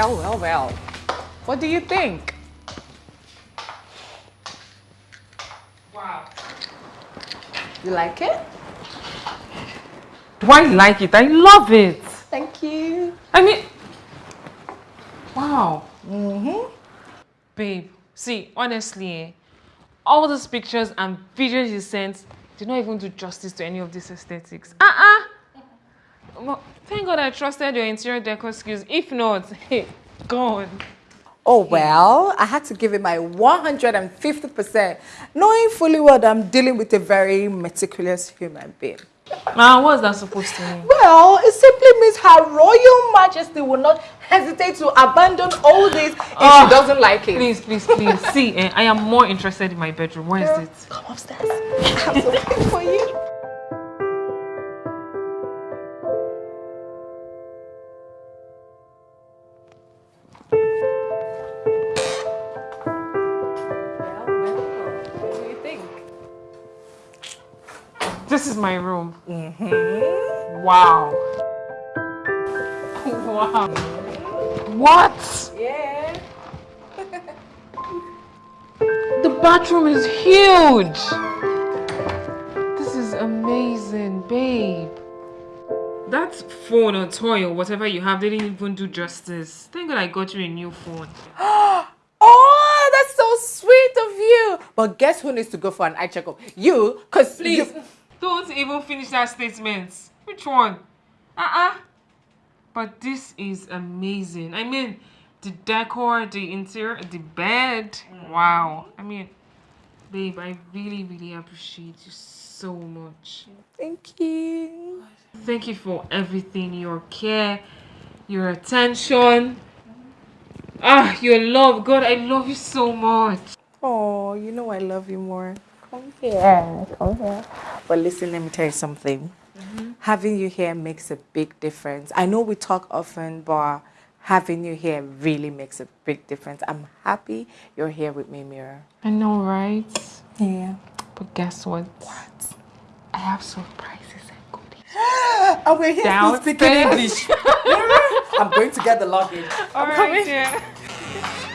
Well, well, well. What do you think? Wow. You like it? Do I like it? I love it. Thank you. I mean, wow. Mm-hmm. Babe, see, honestly, eh, all those pictures and videos you sent did not even do justice to any of these aesthetics. Uh-uh. Well, thank God I trusted your interior decor skills. If not, hey, gone. Oh, well, I had to give it my 150%, knowing fully well that I'm dealing with a very meticulous human being. Now, what's that supposed to mean? Well, it simply means Her Royal Majesty will not hesitate to abandon all this if Oh, she doesn't like it. Please, please, please. See, eh, I am more interested in my bedroom. Where is it? Come upstairs. I have something for you. This is my room. Mm-hmm. Wow. Wow. What? Yeah. The bathroom is huge. This is amazing, babe. That phone or toy or whatever you have didn't even do justice. Thank God I got you a new phone. Oh, that's so sweet of you. But guess who needs to go for an eye checkup? You, because Please, don't even finish that statement. Which one? Uh-uh. But this is amazing. I mean, the decor, the interior, the bed. Wow. I mean, babe, I really, really appreciate you so much. Thank you. Thank you for everything, your care, your attention. Ah, your love. God, I love you so much. Oh, you know I love you more. Come here, come here. But listen, let me tell you something. Mm-hmm. Having you here makes a big difference. I know we talk often, but having you here really makes a big difference. I'm happy you're here with me, Mira. I know, right? Yeah. But guess what? What? I have surprises and goodies. And oh, we're here to speak. English. I'm going to get the luggage. All I'm right, coming. dear.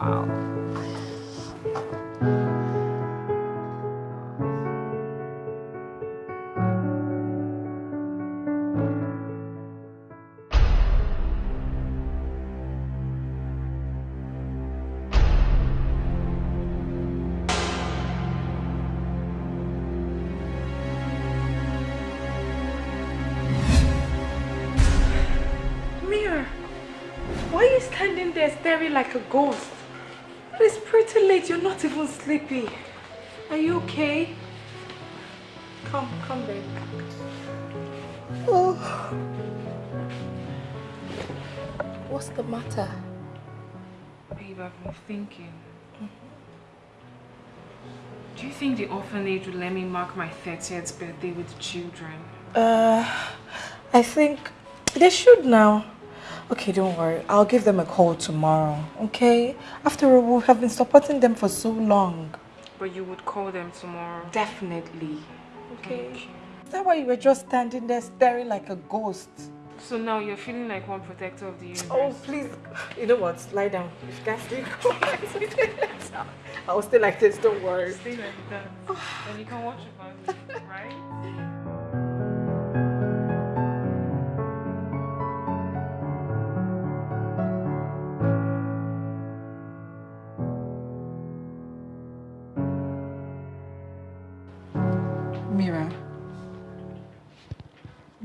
Wow. Mira, why are you standing there staring like a ghost? Pretty late. You're not even sleepy. Are you okay? Come, come, babe. Oh. What's the matter? Babe, I've been thinking. Do you think the orphanage would let me mark my 30th birthday with the children? Uh, I think they should now. Okay, don't worry. I'll give them a call tomorrow, okay? After all, we have been supporting them for so long. But you would call them tomorrow. Definitely. Okay. You. Is that why you were just standing there staring like a ghost? So now you're feeling like one protector of the universe. Oh, please. You know what? Lie down. If you can't sleep, I will stay like this. Don't worry. Stay like that. then you can watch your family, right?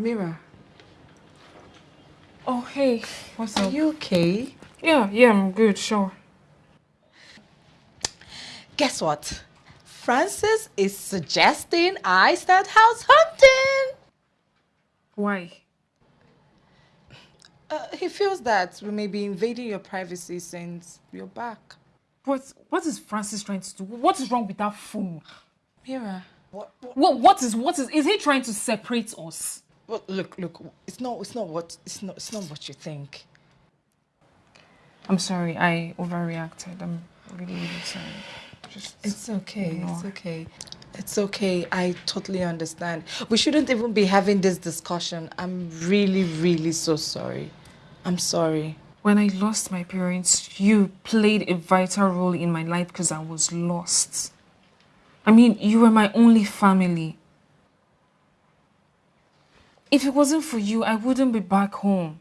Mira. Oh, hey. What's Are up? you okay? Yeah, yeah, I'm good, sure. Guess what? Francis is suggesting I start house hunting. Why? Uh, he feels that we may be invading your privacy since you're back. What, what is Francis trying to do? What is wrong with that fool? Mira. What, what, What, what is, what is, is he trying to separate us? What, look, look. It's not. It's not what. It's not. It's not what you think. I'm sorry, I overreacted. I'm really, really sorry. Just It's okay. ignore. It's okay. It's okay. I totally understand. We shouldn't even be having this discussion. I'm really, really so sorry. I'm sorry. When I lost my parents, you played a vital role in my life because I was lost. I mean, you were my only family. If it wasn't for you, I wouldn't be back home.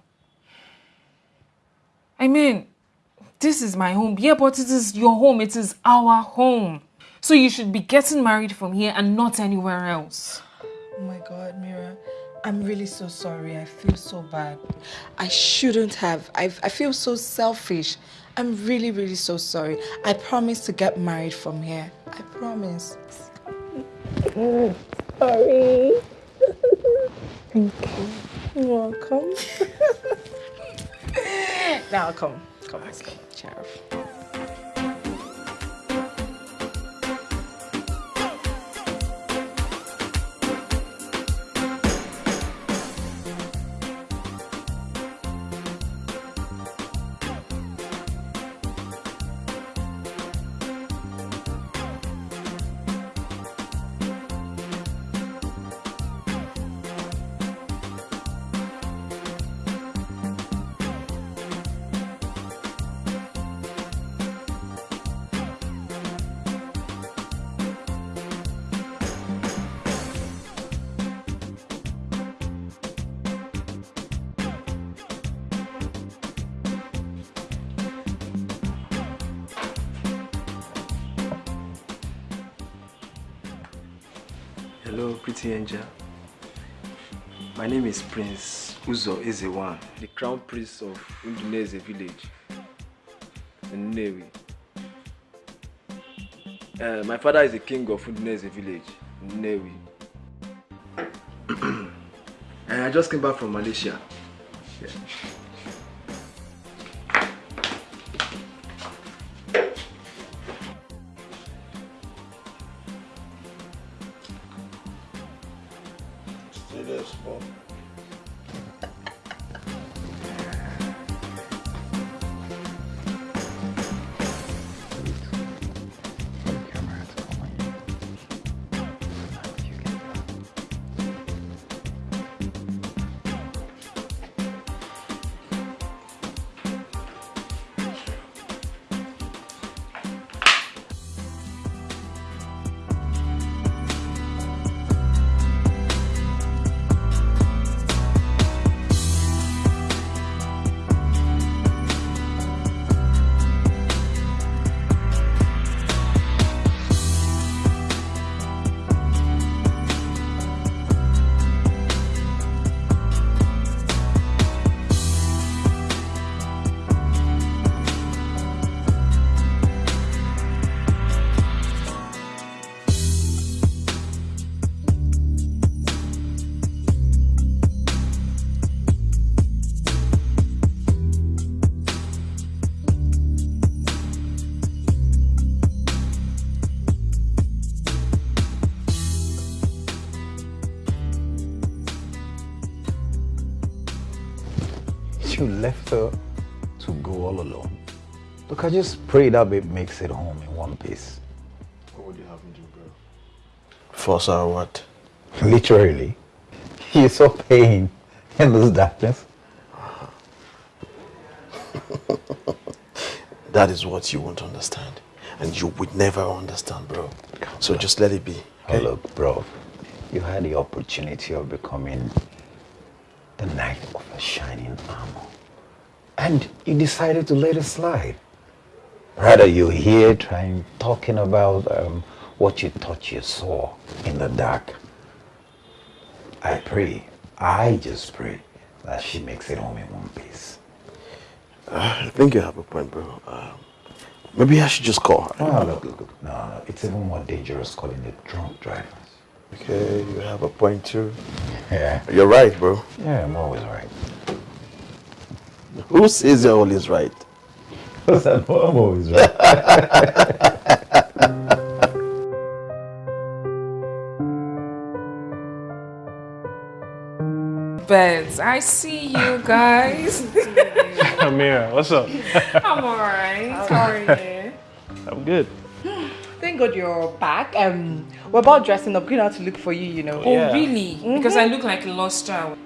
I mean, this is my home. Yeah, but it is your home. It is our home. So you should be getting married from here and not anywhere else. Oh my God, Mira. I'm really so sorry. I feel so bad. I shouldn't have. I, I feel so selfish. I'm really, really so sorry. I promise to get married from here. I promise. sorry. Thank you. You're welcome. now come. Come, let's go. Cheer Prince Uzo Ezewan, the crown prince of Unduneze village in Nnewi. Uh, my father is the king of Unduneze village in and I just came back from Malaysia. Yeah. I just pray that babe makes it home in one piece. What would you have me do, bro? Force her what? Literally. You saw pain in this darkness. that is what you won't understand. And you would never understand, bro. So just let it be. Okay? look, bro. You had the opportunity of becoming the knight of a shining armor. And you decided to let it slide. Rather, you're here trying, talking about um, what you thought you saw in the dark. I pray, I just pray that she makes it home in one piece. Uh, I think you have a point, bro. Uh, maybe I should just call her. No, look, look, look. No, no, it's even more dangerous calling the drunk drivers. Okay, you have a point too. Yeah. You're right, bro. Yeah, I'm always right. Who says you're always right? Because I'm always right. Beds, I see you guys. Amira, what's up? I'm alright. How are you? I'm good. Thank thank God you're back. Um, we're about dressing up, going out to look for you, you know. Oh, Yeah. really? Because I look like a lost child.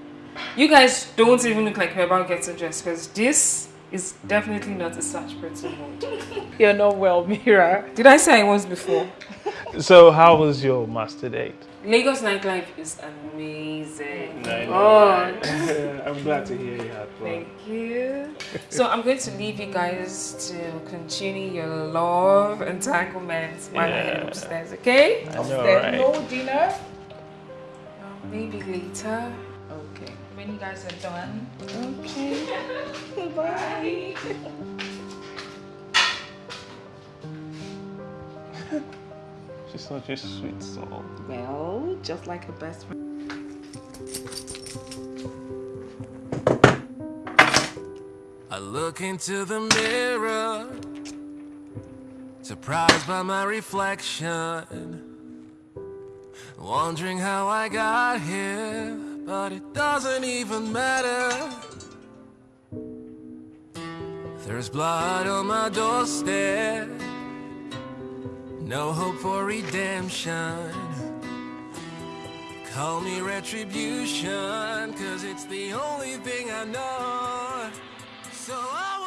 You guys don't even look like we're about getting dressed because this is definitely not a such pretty mood. You're not well, Mira. Did I say I was before? So how was your master date? Lagos nightlife is amazing. Oh. I'm glad to hear you had fun. Thank you. So I'm going to leave you guys to continue your love entanglements while I head upstairs, okay? I know, There's right? no dinner. Maybe later. Okay. When you guys are done. Okay. Bye. She's such a sweet soul. Well, just like a best friend. I look into the mirror, surprised by my reflection. Wondering how I got here, but it doesn't even matter. There's blood on my doorstep, no hope for redemption. Call me retribution, cause it's the only thing I know. So I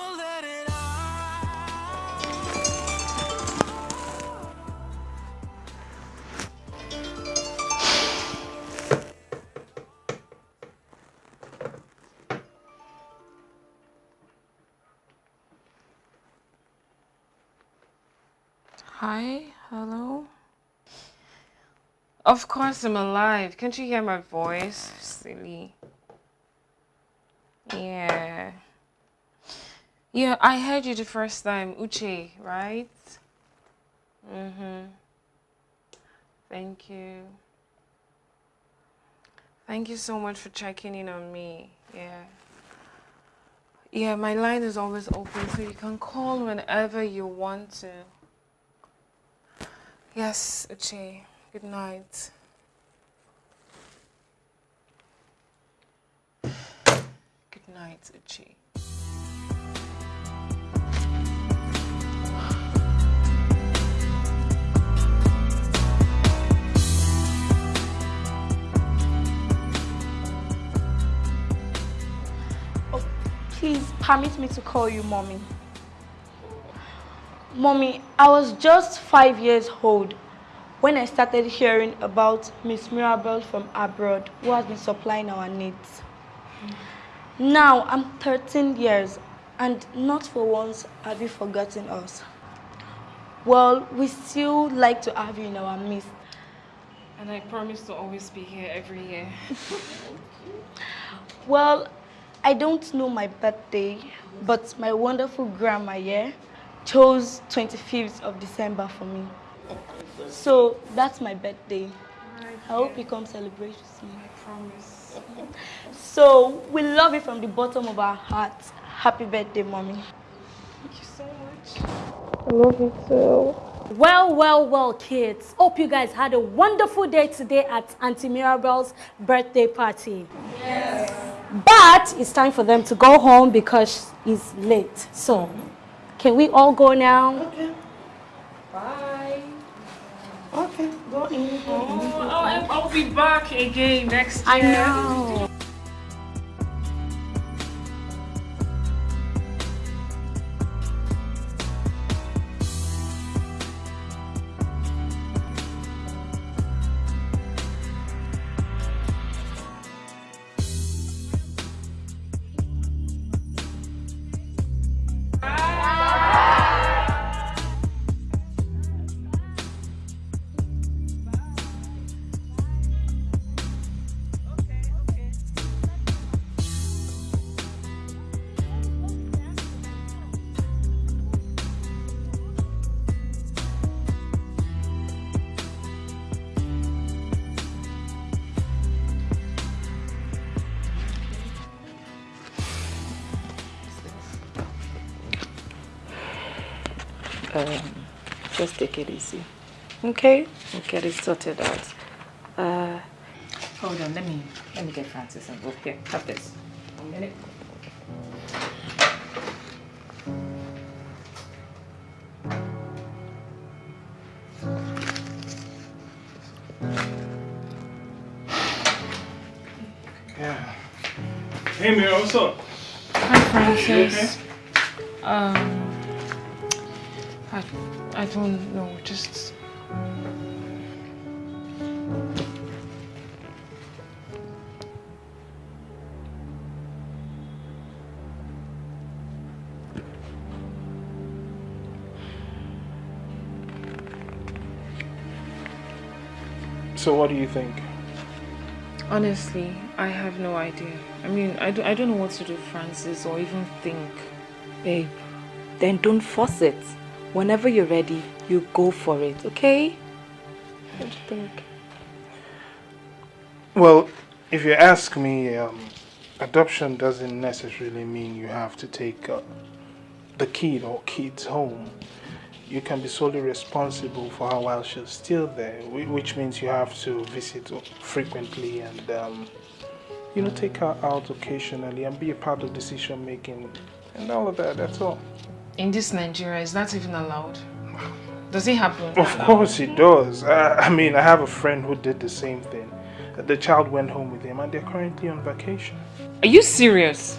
Hi, hello. Of course I'm alive. Can't you hear my voice? Silly. Yeah. Yeah, I heard you the first time. Uche, right? Mm-hmm. Thank you. Thank you so much for checking in on me. Yeah. Yeah, my line is always open, so you can call whenever you want to. Yes, Uche. Good night. Good night, Uche. Oh, please permit me to call you mommy. Mommy, I was just five years old when I started hearing about Miss Mirabel from abroad who has been supplying our needs. Now I'm 13 years and not for once have you forgotten us. Well, we still like to have you in our midst. And I promise to always be here every year. Well, I don't know my birthday, but my wonderful grandma here chose 25th of December for me. So that's my birthday. I hope you come celebrate with me. I promise. So we love you from the bottom of our hearts. Happy birthday, mommy. Thank you so much. I love you too. Well, well, well, kids. Hope you guys had a wonderful day today at Auntie Mirabel's birthday party. Yes. But it's time for them to go home because it's late. So, can we all go now? Okay. Bye. Okay, go in. Oh, I'll, I'll be back again next year. I know. easy. Okay? We'll get it sorted out. Uh, Hold on, let me let me get Francis involved. Here, have this. A minute. Yeah. Hey, Mira, what's up? Hi, Francis. So, what do you think? honestly, I have no idea. I mean, I don't, I don't know what to do, Francis, or even think. Babe, then don't force it. Whenever you're ready, you go for it, okay? What do you think? Well, if you ask me, um, adoption doesn't necessarily mean you have to take uh, the kid or kids home. You can be solely responsible for her while she's still there, which means you have to visit frequently and, um, you know, take her out occasionally and be a part of decision making and all of that. That's all. In this Nigeria, is that even allowed? Does it happen? Of course it does. I, I mean, I have a friend who did the same thing. The child went home with him and they're currently on vacation. Are you serious?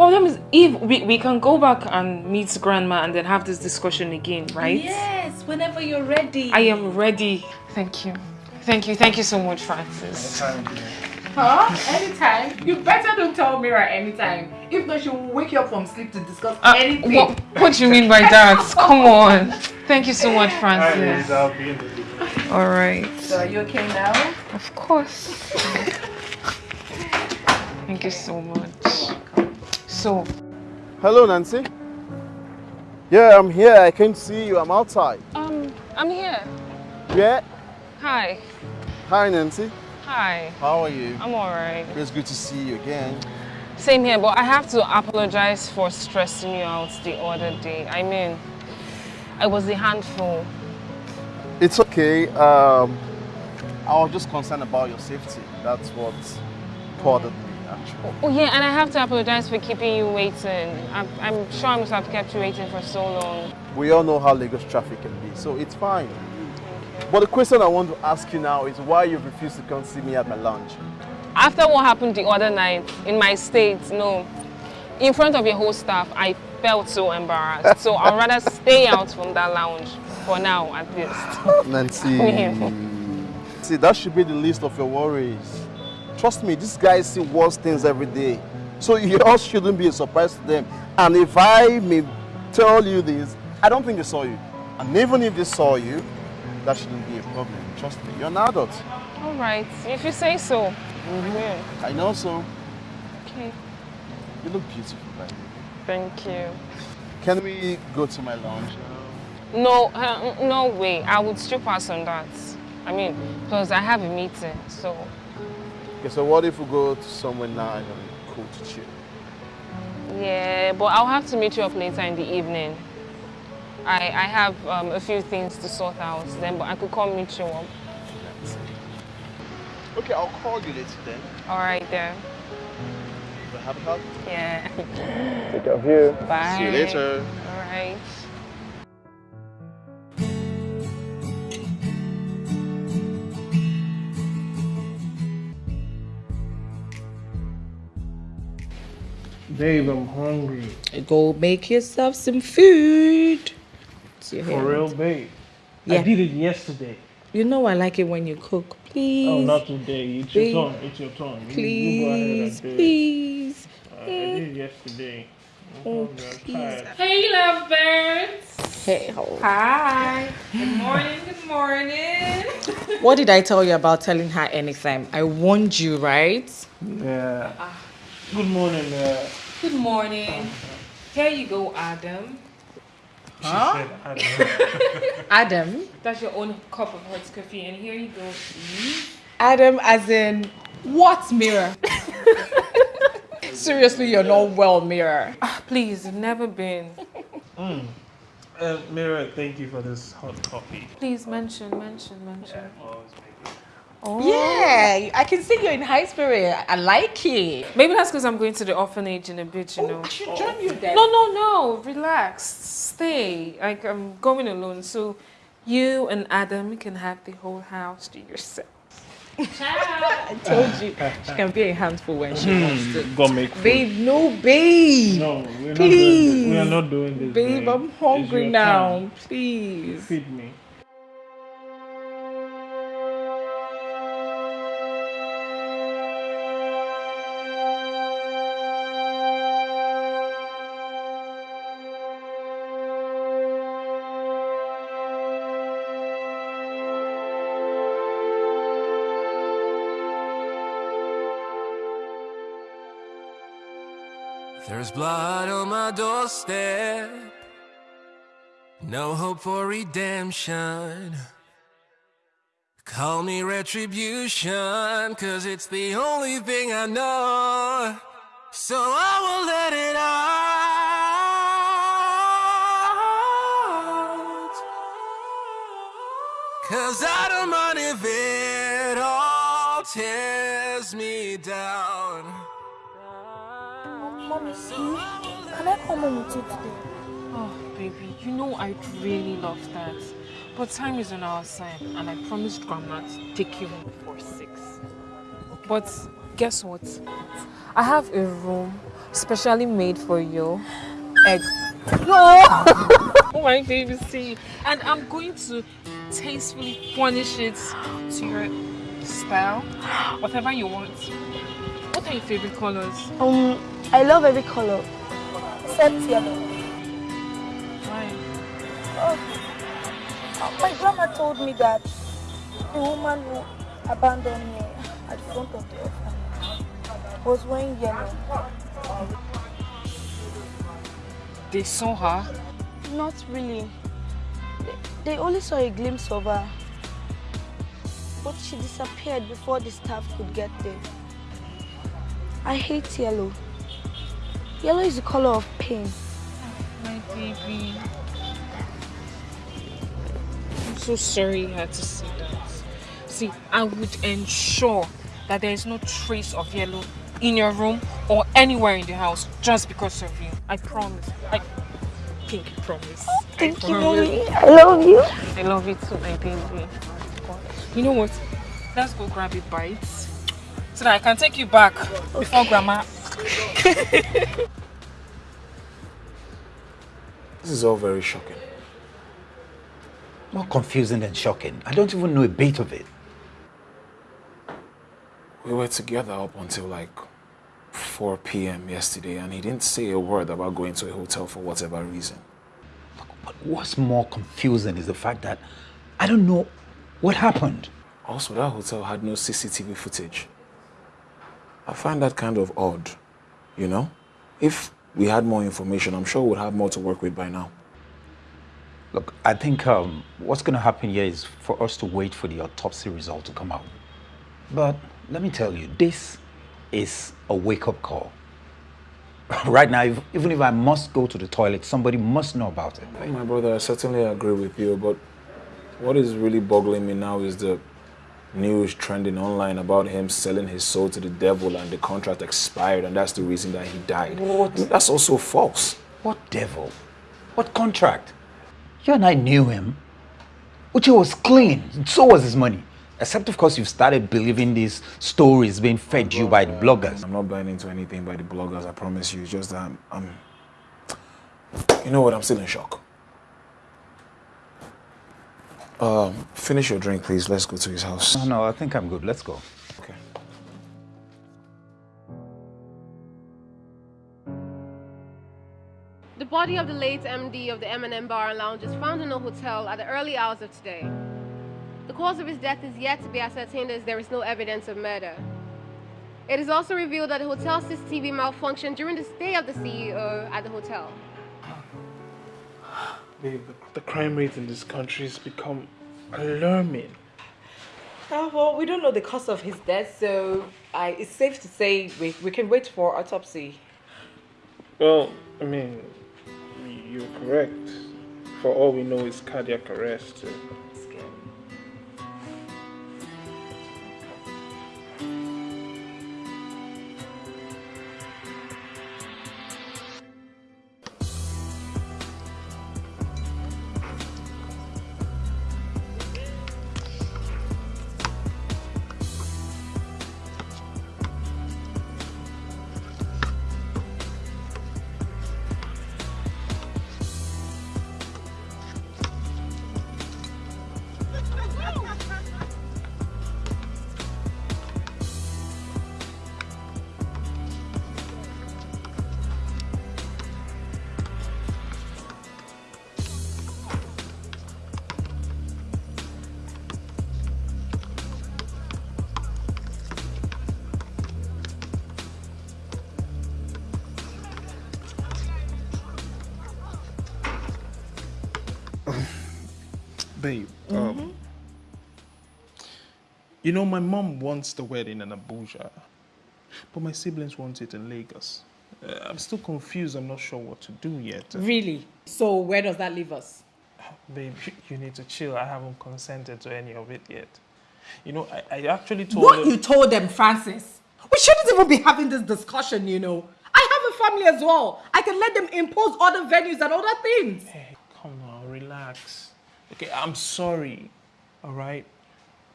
Well, that means if we, we can go back and meet grandma and then have this discussion again, right? Yes, whenever you're ready. I am ready. Thank you. Thank you. Thank you so much, Francis. Huh? Anytime. You better don't tell Mira anytime. If not, she will wake you up from sleep to discuss Uh, anything. what, what do you mean by that? Come on. Thank you so much, Francis. I'll be All right. So are you okay now? Of course. Thank you so much. So, Hello, Nancy. Yeah, I'm here. I can't see you. I'm outside. um, I'm here. Yeah. Hi. Hi, Nancy. Hi. How are you? I'm alright. It's good to see you again. Same here, but I have to apologize for stressing you out the other day. I mean, I was a handful. It's okay. Um, I was just concerned about your safety. That's what bothered me, actually. Oh yeah, and I have to apologize for keeping you waiting. I'm, I'm sure I must have kept you waiting for so long. We all know how Lagos traffic can be, so it's fine. But the question I want to ask you now is why you refuse to come see me at my lunch. After what happened the other night in my state, no, in front of your whole staff, I felt so embarrassed. so I'd rather stay out from that lounge for now, at least. Nancy. See, that should be the least of your worries. Trust me, these guys see worse things every day. So yours shouldn't be a surprise to them. And if I may tell you this, I don't think they saw you. And even if they saw you, that shouldn't be a problem. Trust me, you're an adult. All right, if you say so. Yeah. I know so. Okay, You look beautiful, by the way. thank you. Can we go to my lounge? No, uh, no way. I would still pass on that. I mean, because I have a meeting, so. Okay, so what if we go to somewhere nice and cool to chill? Yeah, but I'll have to meet you up later in the evening. I, I have um, a few things to sort out then, but I could come meet you up. Okay, I'll call you later then. All right, then. Have a hug. Yeah. Take care of you. Bye. See you later. All right. Babe, I'm hungry. Go make yourself some food. It's your For hand. real, babe. Yeah. I did it yesterday. You know I like it when you cook. Please. Oh, not today. It's Babe. your turn. It's your turn. Please, you go ahead and do it. please. Uh, I did it yesterday. I'm Oh, please. Hey, lovebirds. Hey, how- Hi. Good morning. Good morning. What did I tell you about telling her anytime? I warned you, right? Yeah. Good morning. Uh, Good morning. Here you go, Adam. she said, I. Adam. That's your own cup of hot coffee, and here you go. Eve. Adam, as in what Mira? Seriously, you're not well, Mira. Ah, please, never been. Mm. Uh, Mira, thank you for this hot coffee. Please mention, mention, mention. Always make it. Oh. Yeah, I can see you're in high spirit. I like it. Maybe that's because I'm going to the orphanage in a bit, you oh, know. I should join you then. No, no, no. Relax. Stay. Like I'm going alone, so you and Adam can have the whole house to yourself. I told you. She can be a handful when she hmm, wants to. Go make food. Babe, no, babe. No, we're not Please. doing this. We are not doing this. Babe, I'm hungry now. time. Please. Feed me. There's blood on my doorstep. No hope for redemption. Call me retribution, cause it's the only thing I know. So I will let it out. Cause I don't mind if it all tears me down. Mommy, can I come home with you today? Oh, baby, you know I'd really love that. But time is on our side, and I promised Grandma to take you home before six. But guess what? I have a room specially made for you. Egg. No! oh my baby, see. And I'm going to tastefully furnish it to your style. Whatever you want. What are your favorite colors? Um, I love every color except yellow. Why? Oh, uh, my grandma told me that the woman who abandoned me at the front of the orphanage was wearing yellow. They saw her. Not really. They, they only saw a glimpse of her. But she disappeared before the staff could get there. I hate yellow. Yellow is the color of pain. My baby. I'm so sorry you had to see that. See, I would ensure that there is no trace of yellow in your room or anywhere in the house just because of you. I promise. I pinky promise. Oh, thank I you, promise. mommy. I love you. I love you too, my baby. You know what? Let's go grab a bite so that I can take you back before grandma. This is all very shocking. More confusing than shocking. I don't even know a bit of it. We were together up until like 4 p.m. yesterday, and he didn't say a word about going to a hotel for whatever reason. But what's more confusing is the fact that I don't know what happened. Also, that hotel had no CCTV footage. I find that kind of odd, you know? If we had more information, I'm sure we'd have more to work with by now. Look, I think um, what's going to happen here is for us to wait for the autopsy result to come out. But let me tell you, this is a wake-up call. right now, if, even if I must go to the toilet, somebody must know about it. Hey, my brother, I certainly agree with you, but what is really boggling me now is the news trending online about him selling his soul to the devil and the contract expired and that's the reason that he died. What? That's also false. What devil? What contract? You and I knew him. Uche was clean. So was his money. Except, of course, you've started believing these stories being fed you by the bloggers. I'm not buying into anything by the bloggers, I promise you. It's just that I'm, I'm you know what, I'm still in shock. Um, finish your drink, please. Let's go to his house. No, no, I think I'm good. Let's go. Okay. The body of the late MD of the M&M Bar and Lounge is found in a hotel at the early hours of today. The cause of his death is yet to be ascertained as there is no evidence of murder. It is also revealed that the hotel CCTV malfunctioned during the stay of the CEO at the hotel. The, the crime rate in this country has become alarming. Uh, well, we don't know the cause of his death, so I, it's safe to say we, we can wait for autopsy. Well, I mean, you're correct. For all we know, it's cardiac arrest. You know, my mom wants the wedding in Abuja, but my siblings want it in Lagos. Uh, I'm still confused. I'm not sure what to do yet. Really? So where does that leave us? Babe, you need to chill. I haven't consented to any of it yet. You know, I, I actually told What her- you told them, Francis? We shouldn't even be having this discussion, you know. I have a family as well. I can let them impose other venues and other things. Hey, come on, relax. Okay, I'm sorry. All right?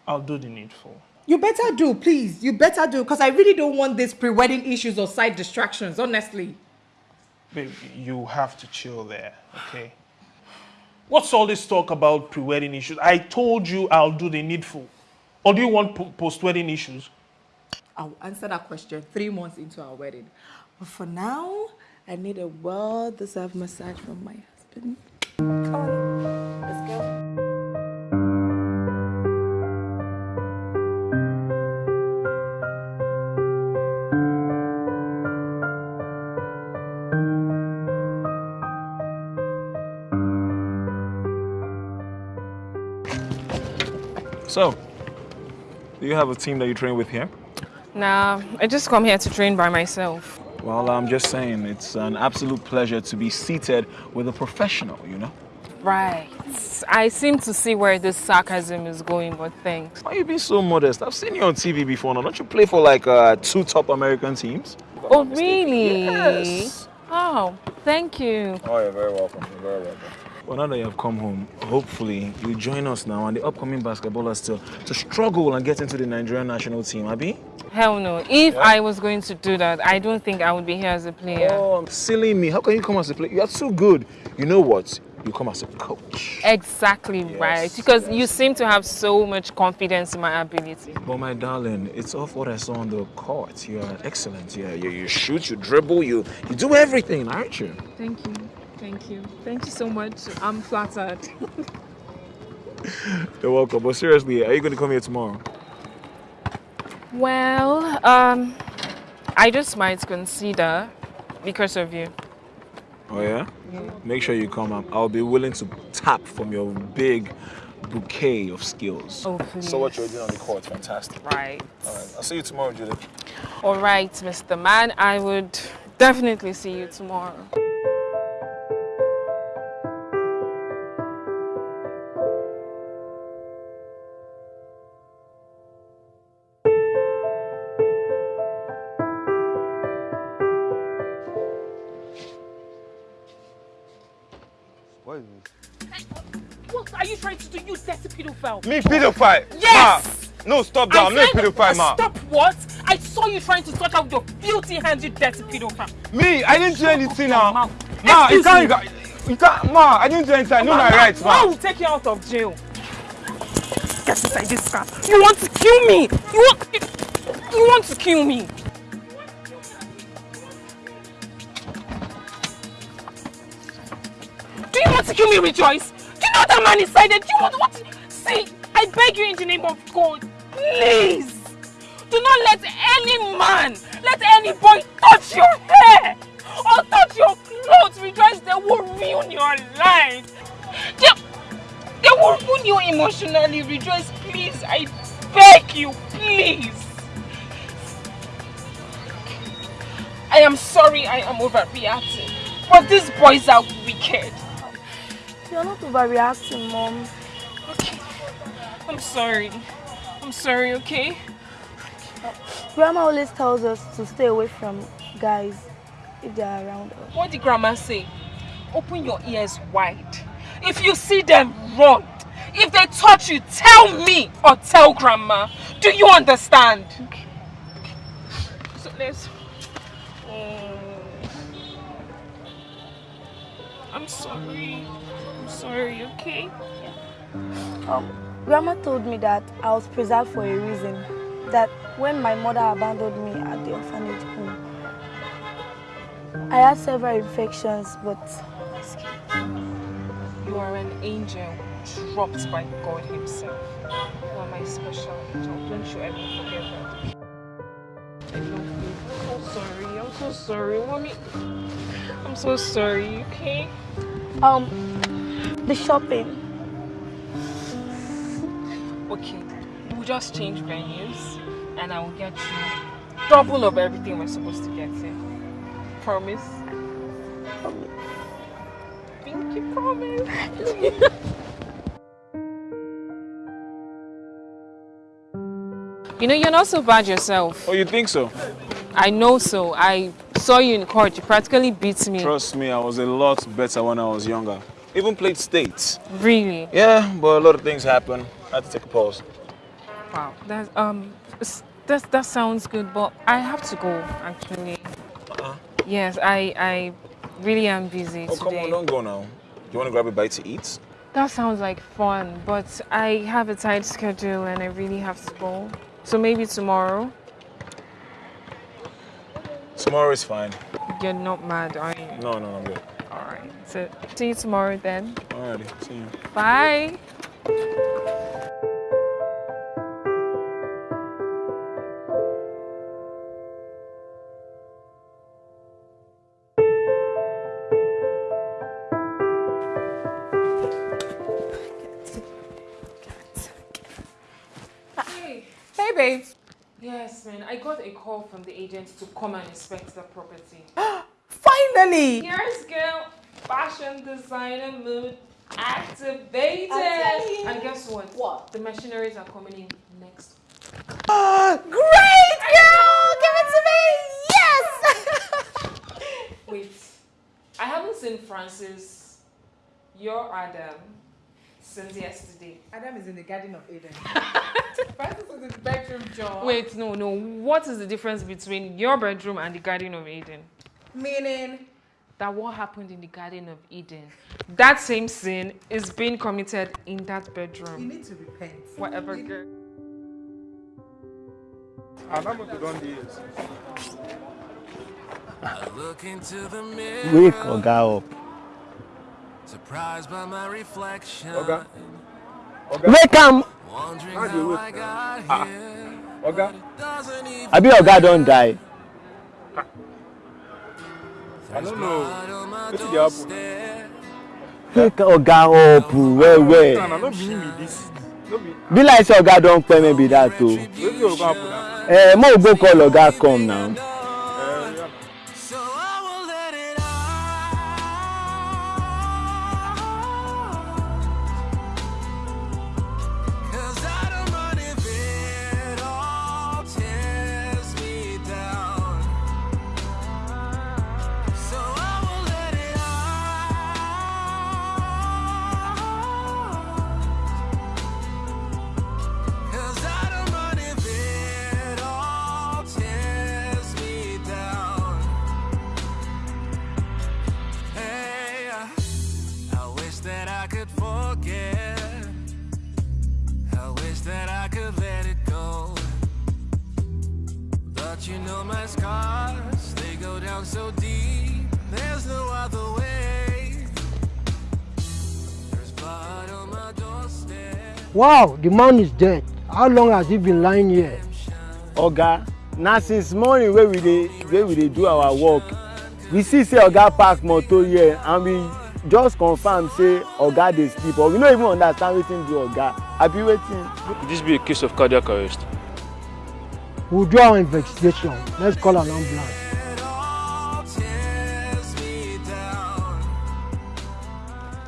I'll do the needful. You better do, please. You better do, because I really don't want these pre-wedding issues or side distractions, honestly. Babe, you have to chill there, okay? What's all this talk about pre-wedding issues? I told you I'll do the needful. Or do you want po- post-wedding issues? I'll answer that question three months into our wedding. But for now, I need a well-deserved massage from my husband. Come on, So, do you have a team that you train with here? Nah, I just come here to train by myself. Well, I'm just saying, it's an absolute pleasure to be seated with a professional, you know? Right. I seem to see where this sarcasm is going, but thanks. Why are you being so modest? I've seen you on TV before now. Don't you play for like uh, two top American teams? Oh, really? Yes. Oh, thank you. Oh, you're very welcome. You're very welcome. Well, now that you have come home, hopefully you join us now and the upcoming basketballers to, to struggle and get into the Nigerian national team, Abby? Hell no. If I was going to do that, I don't think I would be here as a player. Oh, silly me. How can you come as a player? You're so good. You know what? You come as a coach. Exactly right. Because you seem to have so much confidence in my ability. But my darling, it's off what I saw on the court. You are excellent. Yeah, you, you shoot, you dribble, you you do everything, aren't you? Thank you. Thank you. Thank you so much. I'm flattered. You're welcome. But seriously, are you going to come here tomorrow? Well, um, I just might consider because of you. Oh yeah? Make sure you come. I'm- I'll be willing to tap from your big bouquet of skills. Oh, please. So what you're doing on the court, fantastic. Right. All right. I'll see you tomorrow, Judith. All right, Mr. Man. I would definitely see you tomorrow. Pedophile? Me pedophile? Yes! Ma, no, stop that. I I'm not a pedophile, uh, ma. Stop what? I saw you trying to touch out your filthy hands, you dirty pedophile. Me, I didn't do anything now. Ma, Excuse you can't, you can't, ma, I didn't do anything. I know my rights, I ma. will take you out of jail. Get inside this car. You want to kill me? You want, you, you want to kill me? Do you want to kill me, Rejoice? Do you know that man inside there? Do you want what? I beg you in the name of God, please. Do not let any man, let any boy touch your hair or touch your clothes. because they will ruin your life. They, they will ruin you emotionally. Rejoice, please. I beg you, please. I am sorry I am overreacting, but these boys are wicked. You're not overreacting, Mom. I'm sorry. I'm sorry, okay? Grandma always tells us to stay away from guys if they are around us. What did grandma say? Open your ears wide. If you see them, run. If they touch you, tell me or tell grandma. Do you understand? Okay. So let's. Oh. I'm sorry. I'm sorry, okay? Um, Grandma told me that I was preserved for a reason. That when my mother abandoned me at the orphanage home, I had several infections, but You are an angel dropped by God Himself. You are my special angel. Don't you ever forget that. I love you. I'm so sorry. I'm so sorry, mommy. I'm so sorry, okay? Um, the shopping. Okay, we'll just change venues and I will get you double of everything we're supposed to get here. Promise? Promise. Pinky promise. you know, you're not so bad yourself. Oh, you think so? I know so. I saw you in court. You practically beat me. Trust me, I was a lot better when I was younger. Even played states. Really? Yeah, but a lot of things happen. I had to take a pause. Wow. That um, that that sounds good, but I have to go actually. Uh-huh. Yes, I I really am busy Oh, today. come on, don't go now. Do You want to grab a bite to eat? That sounds like fun, but I have a tight schedule and I really have to go. So maybe tomorrow. Tomorrow is fine. You're not mad, are you? No, no, I'm good. All right. So see you tomorrow then. Alrighty, see you. Bye. Call from the agent to come and inspect the property. Finally! Yes, girl. Fashion designer mood activated. And guess what? What? The machineries are coming in next. Ah, great, girl! Give it to me! Yes! Wait. I haven't seen Francis, your Adam, since yesterday. Adam is in the Garden of Eden. Francis is in the bedroom, John. Wait, no, no. What is the difference between your bedroom and the Garden of Eden? Meaning? That what happened in the Garden of Eden, that same sin is being committed in that bedroom. You need to repent. Whatever, girl. I look into the mirror. Wake Oga up. Surprised by my reflection. Oga. Wake am. Wondering How I got Ah. here. Oga. Doesn't even Abi Oga don die. I don't know. Wetin dey happen? Wake Oga up well well. no be be this. Be. Like say Oga don pay me be that o. Wetin happen now? Eh, mo go call Oga come now. Down so deep. There's no other way. There's blood on my doorstep. Wow, the man is dead. How long has he been lying here? Oga, na since morning wey we dey wey we dey do our work, we see say Oga park motor here and we just confirm say Oga dey sleep but we no even understand wetin do Oga. Abi wetin? Could this be a case of cardiac arrest? We'll do our investigation. Let's call an ambulance.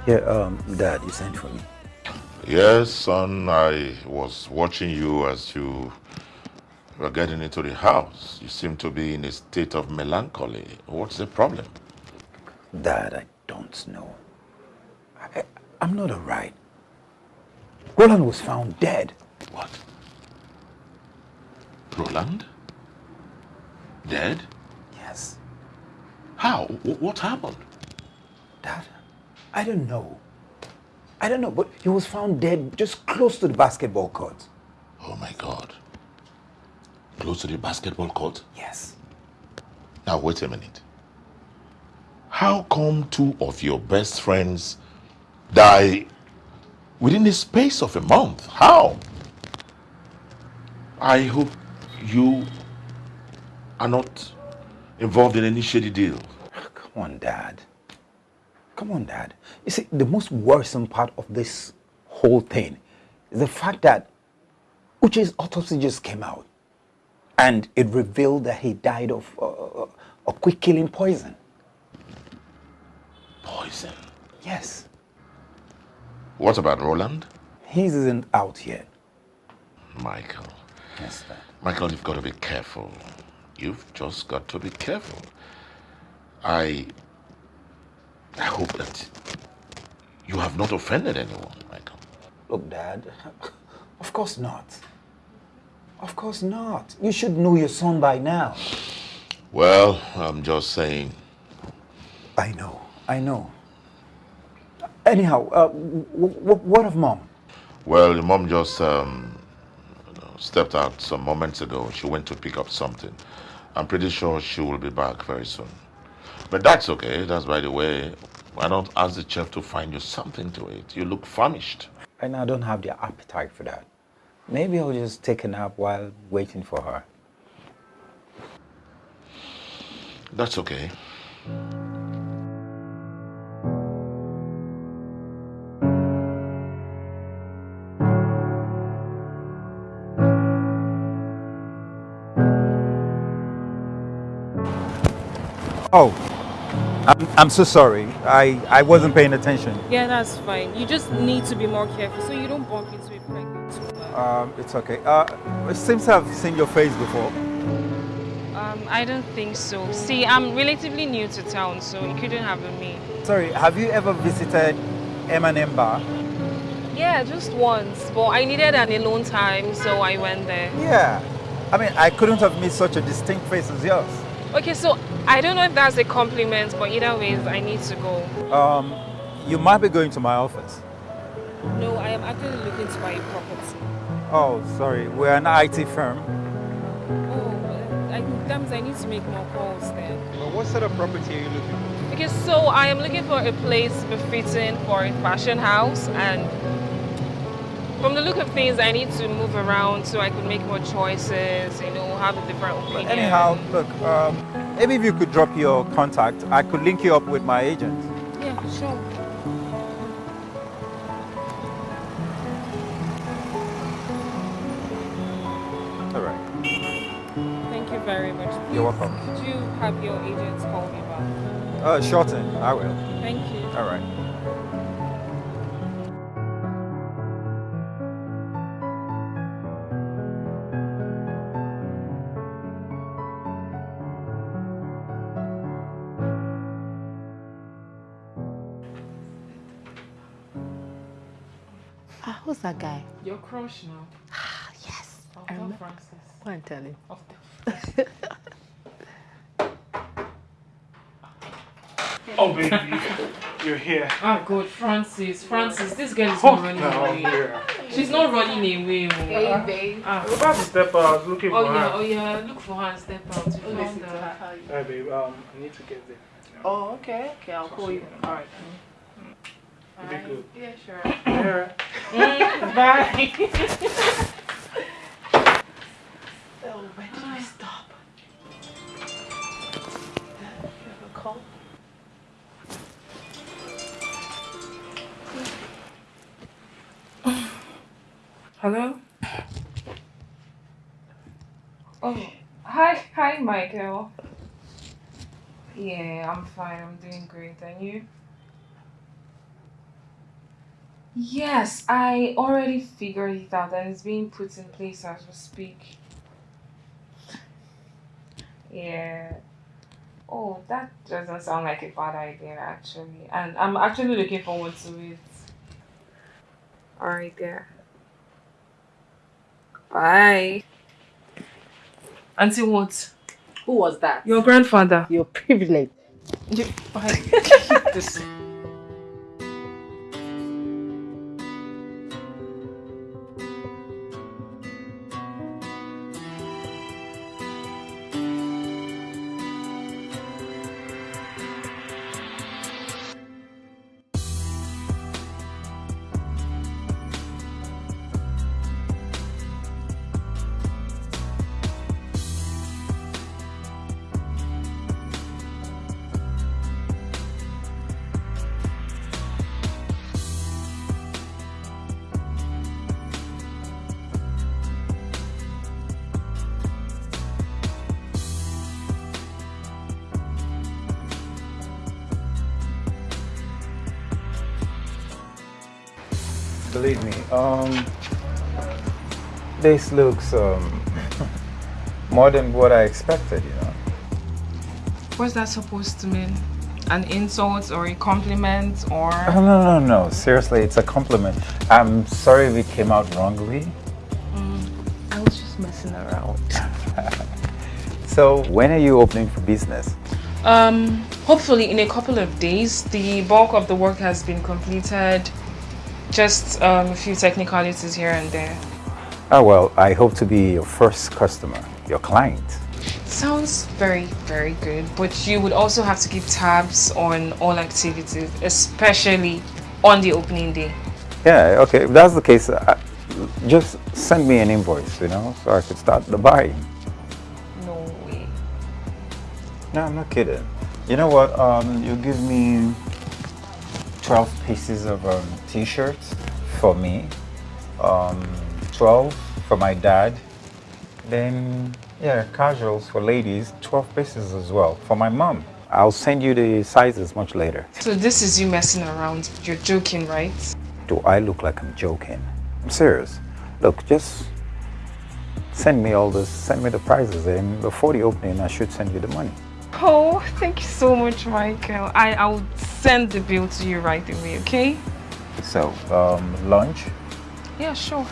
Yeah, um, Dad, you sent for me. Yes, son, I was watching you as you were getting into the house. You seem to be in a state of melancholy. What's the problem? Dad, I don't know. I, I'm not alright. Roland was found dead. What? Roland? Dead? Yes. How? Wh- What happened? Dad, I don't know. I don't know, but he was found dead just close to the basketball court. Oh my God. Close to the basketball court? Yes. Now, wait a minute. How come two of your best friends die within the space of a month? How? I hope you are not involved in any shady deal. Come on, Dad. Come on, Dad. You see, the most worrisome part of this whole thing is the fact that Uche's autopsy just came out. And it revealed that he died of uh, a quick killing poison. Poison? Yes. What about Roland? His isn't out yet. Michael. Yes, sir. Michael, you've got to be careful. You've just got to be careful. I. I hope that you have not offended anyone, Michael. Look, Dad, of course not. Of course not. You should know your son by now. Well, I'm just saying. I know, I know. Anyhow, uh, what of mom? Well, mom just um, stepped out some moments ago. She went to pick up something. I'm pretty sure she will be back very soon. But that's okay. That's by the way. Why don't ask the chef to find you something to eat? You look famished. And I don't have the appetite for that. Maybe I'll just take a nap while waiting for her. That's okay. Oh, I'm, I'm so sorry. I, I wasn't paying attention. Yeah, that's fine. You just need to be more careful so you don't bump into a pregnant woman. Um, it's okay. Uh, it seems I've seen your face before. Um, I don't think so. See, I'm relatively new to town, so you couldn't have been me. Sorry, have you ever visited M&M Bar? Yeah, just once, but I needed an alone time, so I went there. Yeah. I mean, I couldn't have missed such a distinct face as yours. Okay, so I don't know if that's a compliment, but either ways, I need to go. Um, you might be going to my office. No, I am actually looking to buy a property. Oh, sorry. We're an IT firm. Oh, I, that means I need to make more calls then. But what sort of property are you looking for? Okay, so I am looking for a place befitting for a fashion house and from the look of things, I need to move around so I could make more choices, you know, have a different opinion. But anyhow, look, um, maybe if you could drop your contact, I could link you up with my agent. Yeah, sure. All right. Thank you very much. You're welcome. Could you have your agents call me back? Uh, thing. I will. Thank you. All right. That guy? Your crush now. Ah, yes. I'll I tell remember. Francis. Go and tell him. Oh, baby, you're here. Oh God, Francis, Francis, this girl is Oh, not running no, away. yeah. She's not running away. oh. Hey, babe. Ah. We're about to step out. I was looking Oh for yeah, her. oh yeah, look for her and step out. You found her. Hey, babe, um, I need to get there. Oh, okay. Okay, I'll call you. All right. You be good. Yeah, sure. Yeah. Mm, bye. Oh, where did I stop? You have a call? Hello? Oh, hi, hi, Michael. Yeah, I'm fine. I'm doing great. And you? Yes, I already figured it out and it's being put in place as we speak. Yeah. Oh, that doesn't sound like a bad idea actually. And I'm actually looking forward to it. Alright there. Bye. Auntie what? Who was that? Your grandfather. Your privilege. You, bye. this looks um, more than what I expected, you know. What's that supposed to mean? An insult or a compliment or? Oh, no, no, no. Seriously, it's a compliment. I'm sorry we came out wrongly. I was just messing around. So, when are you opening for business? Um, hopefully in a couple of days. The bulk of the work has been completed. Just um, a few technicalities here and there. Oh, well, I hope to be your first customer, your client. Sounds very, very good. But you would also have to keep tabs on all activities, especially on the opening day. Yeah, okay. If that's the case, uh, just send me an invoice, you know, so I could start the buying. No way. No, I'm not kidding. You know what? Um, you give me 12 pieces of um, t-shirts for me, um, 12 for my dad, then, yeah, casuals for ladies, 12 pieces as well for my mom. I'll send you the sizes much later. So this is you messing around. You're joking, right? Do I look like I'm joking? I'm serious. Look, just send me all this, send me the prices, and before the opening, I should send you the money. Oh, thank you so much, Michael. I, I'll send the bill to you right away, okay? So, um, lunch? Yeah, sure.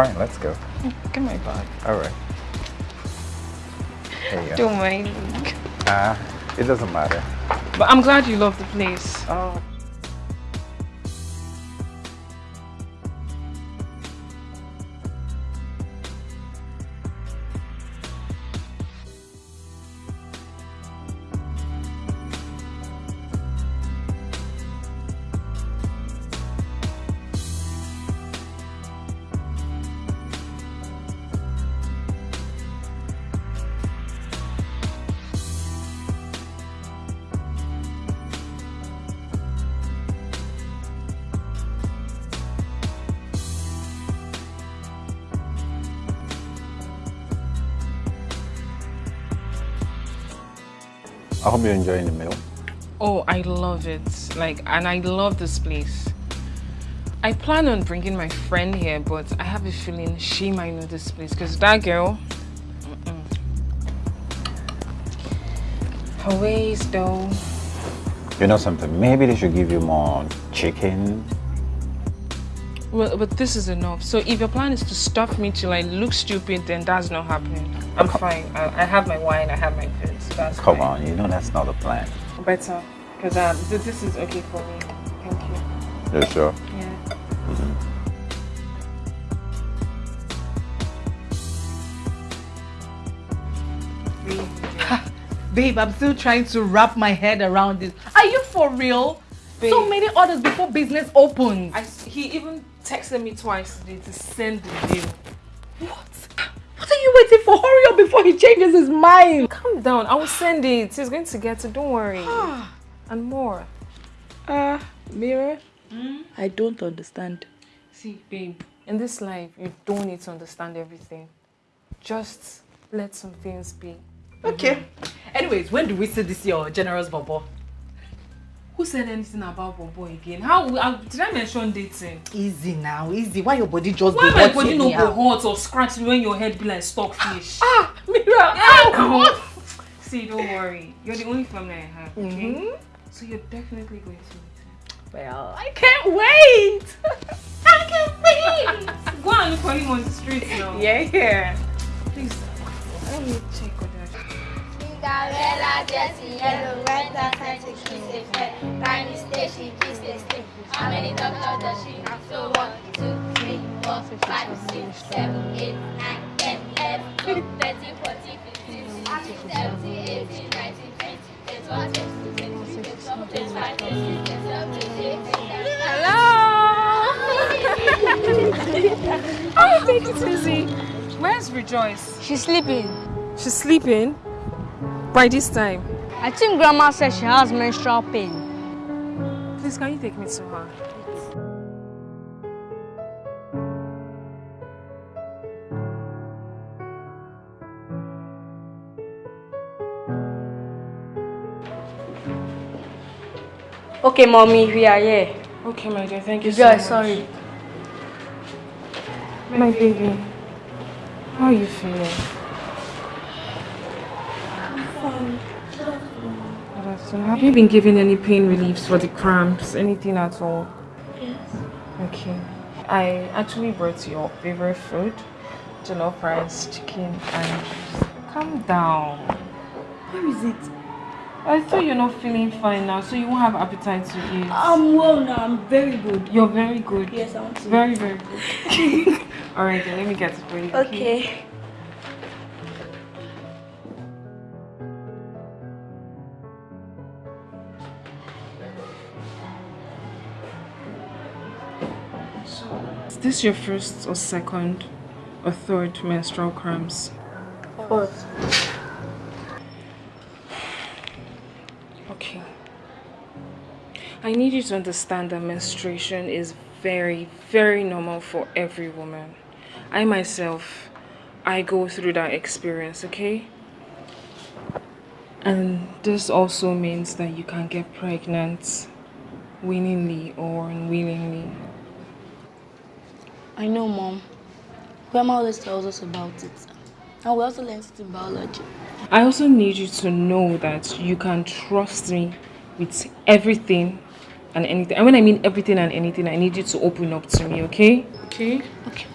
Fine, let's go. Get my bag. All right. There you go. Don't mind. Ah, it doesn't matter. But I'm glad you love the place. Oh. I hope you're enjoying the meal. Oh, I love it. Like, and I love this place. I plan on bringing my friend here, but I have a feeling she might know this place because that girl. Mm-mm. Her ways, though. You know something? Maybe they should give you more chicken. Well, but this is enough. So if your plan is to stuff me till I look stupid, then that's not happening. I'm fine. I, I have my wine. I have my food. So that's Come fine. on, you know that's not the plan. Better, because um, th- this is okay for me. Thank you. You sure? Yeah. Babe, I'm still trying to wrap my head around this. Are you for real? So many orders before business opens. I, he even texted me twice today to send the bill. What What are you waiting for? Hurry up before he changes his mind. Calm down. I will send it. He's going to get it. Don't worry. and more. Uh, Mira, Mirror, I don't understand. See, babe, in this life, you don't need to understand everything. Just let some things be. Okay. Anyways, when do we see this your generous bobo? Who said anything about Bobo again? How, how did I mention dating? Easy now, easy. Why your body just Why my hot body no go hot or scratch when your head be like stockfish? Ah, Mira, Yeah, what? See, don't worry. You're the only family I have, okay? Mhm. So you're definitely going to meet Well, I can't wait. I can't wait. Go and look for him on the street now. Yeah, yeah. Please, let me check on Cinderella dressed in yellow, to kiss a stay, she kissed a stick. How many doctors does she have? So one, two, three, four, five, six, seven, eight, nine, ten, eleven, twelve, thirteen, fourteen, fifteen, sixteen, seventeen, eighteen, nineteen, twenty, twenty-one, twenty-two, twenty-three, twenty-four, twenty-five, twenty-six, twenty-seven, twenty-eight, Hello. oh, thank you, Susie. Where's Rejoice? She's sleeping. She's sleeping. By this time. I think grandma said she has menstrual pain. Please, can you take me to her? Okay, mommy, we are here. Okay, my dear, thank you You so sorry. My baby, how are you feeling? Have you been given any pain reliefs for the cramps? Anything at all? Yes. Okay. I actually brought your favorite food, jollof rice, chicken, and calm down. Where is it? I thought you're not feeling fine now, so you won't have appetite to eat. I'm well now. I'm very good. You're very good. Yes, I want to. Very, very good. All right, then let me get it for you. Okay. Is this your first or second or third menstrual cramps? Fourth. Okay. I need you to understand that menstruation is very, very normal for every woman. I myself, I go through that experience, okay? And this also means that you can get pregnant willingly or unwillingly. I know, Mom. Grandma always tells us about it. And we also learned it in biology. I also need you to know that you can trust me with everything and anything. And when I mean everything and anything, I need you to open up to me, okay? Okay? Okay.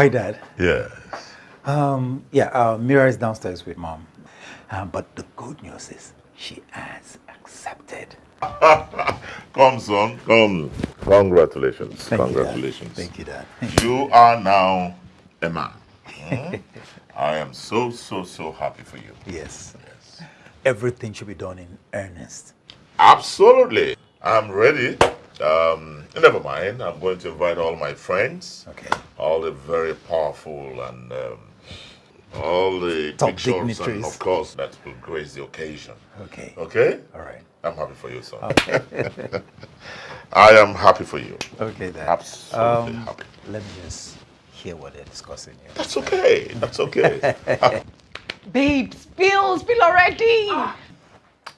Hi, Dad. Yes. Um, yeah, uh, Mira is downstairs with Mom. Um, but the good news is she has accepted. Come, son, come. Congratulations. Thank you. Congratulations. Thank you, Dad. You are now a man. I am so, so, so happy for you. Yes. Yes. Everything should be done in earnest. Absolutely. I'm ready. Um, never mind. I'm going to invite all my friends. Okay. All the very powerful and um, all the Top big shots and of course that will grace the occasion. Okay. Okay? All right. I'm happy for you, son. Okay. I am happy for you. Okay, Dad. Absolutely Um, happy. Let me just hear what they're discussing here. That's okay. That's okay. Babe, spill, spill already.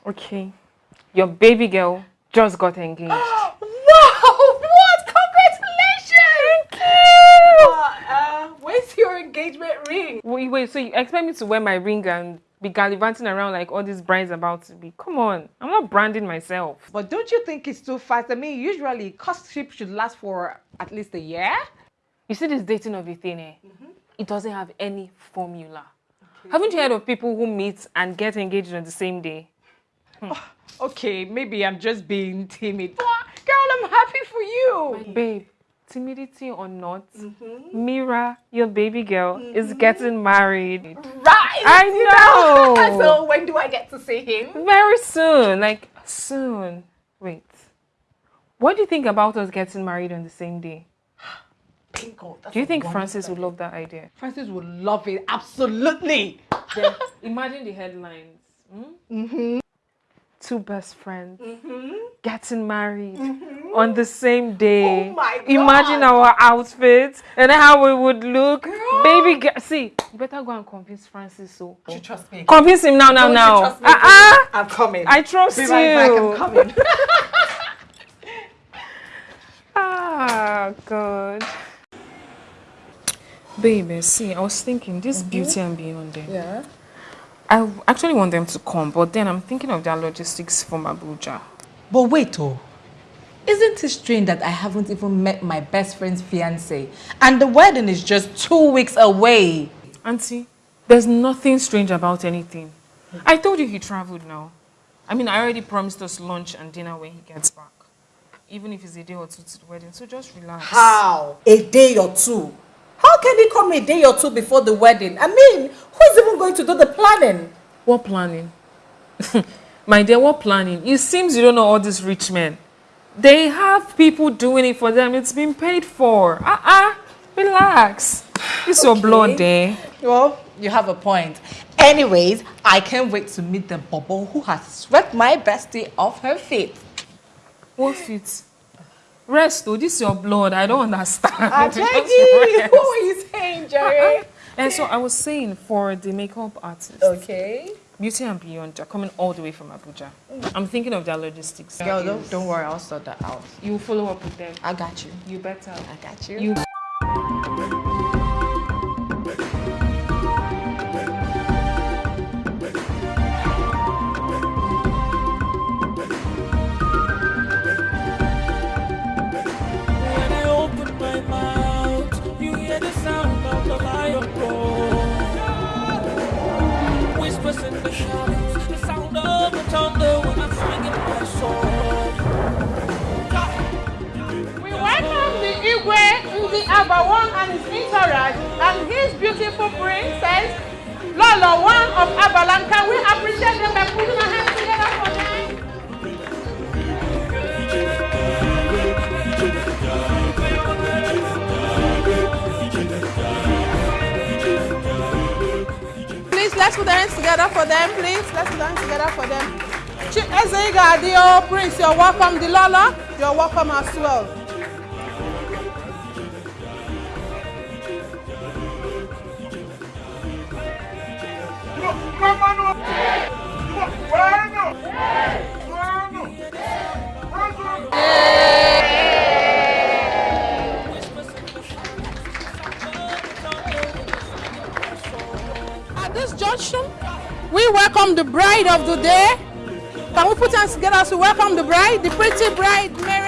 Okay. Your baby girl just got engaged. what? Congratulations! Thank you. Uh, uh, where's your engagement ring? Wait, wait, so you expect me to wear my ring and be gallivanting around like all these brides about to be? Come on, I'm not branding myself. But don't you think it's too fast? I mean, usually courtship should last for at least a year. You see this dating of a thing, eh? It doesn't have any formula. Haven't you heard of people who meet and get engaged on the same day? Okay, maybe I'm just being timid. But, girl, I'm happy for you. Babe, timidity or not, Mira, your baby girl, is getting married. Right. I you know. so when do I get to see him? Very soon, like soon. Wait, what do you think about us getting married on the same day? Bingo. that's Do you think wonderful Francis would love that idea? Francis would love it. Absolutely. Then imagine the headlines. hmm? Mm-hmm. Two best friends Mm-hmm. getting married on the same day. Oh my Imagine our outfits and how we would look. Baby, girl, see, you better go and convince Francis. So You trust me. convince him now, now, Don't now. Uh-uh. I'm coming. I trust Be right back, you. I'm coming. Ah, God. Baby, see, I was thinking this beauty and beyond there. Yeah. I actually want them to come, but then I'm thinking of their logistics from Abuja. But wait, oh. Isn't it strange that I haven't even met my best friend's fiance? And the wedding is just two weeks away. Auntie, there's nothing strange about anything. I told you he traveled now. I mean, I already promised us lunch and dinner when he gets back. Even if it's a day or two to the wedding, so just relax. How? A day or two? How can he come a day or two before the wedding? I mean, who's even going to do the planning? What planning? My dear, what planning? It seems you don't know all these rich men. They have people doing it for them. It's been paid for. Ah, uh relax. It's your blood there. Well, you have a point. Anyways, I can't wait to meet the bubble who has swept my bestie off her feet. What feet? Rest, oh, this is your blood. I don't understand. Ah, rest. who is saying, Jerry? And so I was saying for the makeup artist. Okay. Beauty and Beyond are coming all the way from Abuja. I'm thinking of their logistics. Girl, don't, don't worry, I'll sort that out. You follow up with them. I got you. You better. I got you. You. Igwe Ndi Abawon and his entourage and his beautiful princess, Lolo One of Abalan. Can we appreciate them by putting our hands together for them? Please, let's put our hands together for them, please. Let's put our hands together for them. Chief Ezeiga Adio, Prince, you're welcome. The Lola, you're welcome as well. At this junction, we welcome the bride of the day. Can we put hands together to welcome the bride, the pretty bride, Miriam?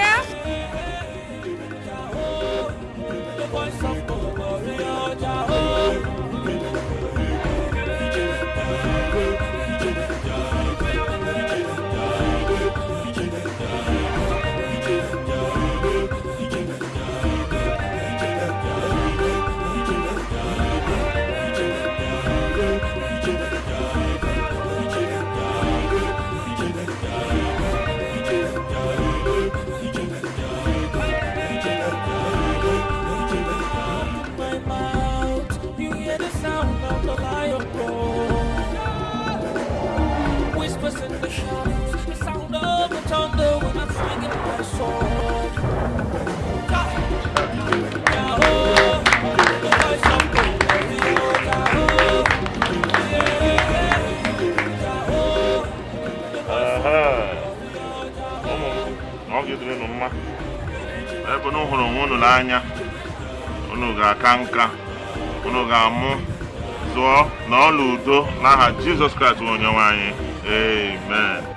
Unu hụrụ onwe unu n'anya. Unu ga-aka nka. Unu ga-amụ zụọ na ọla udo n'aha jizọs kraịst bụ onyenwe anyị. Amen.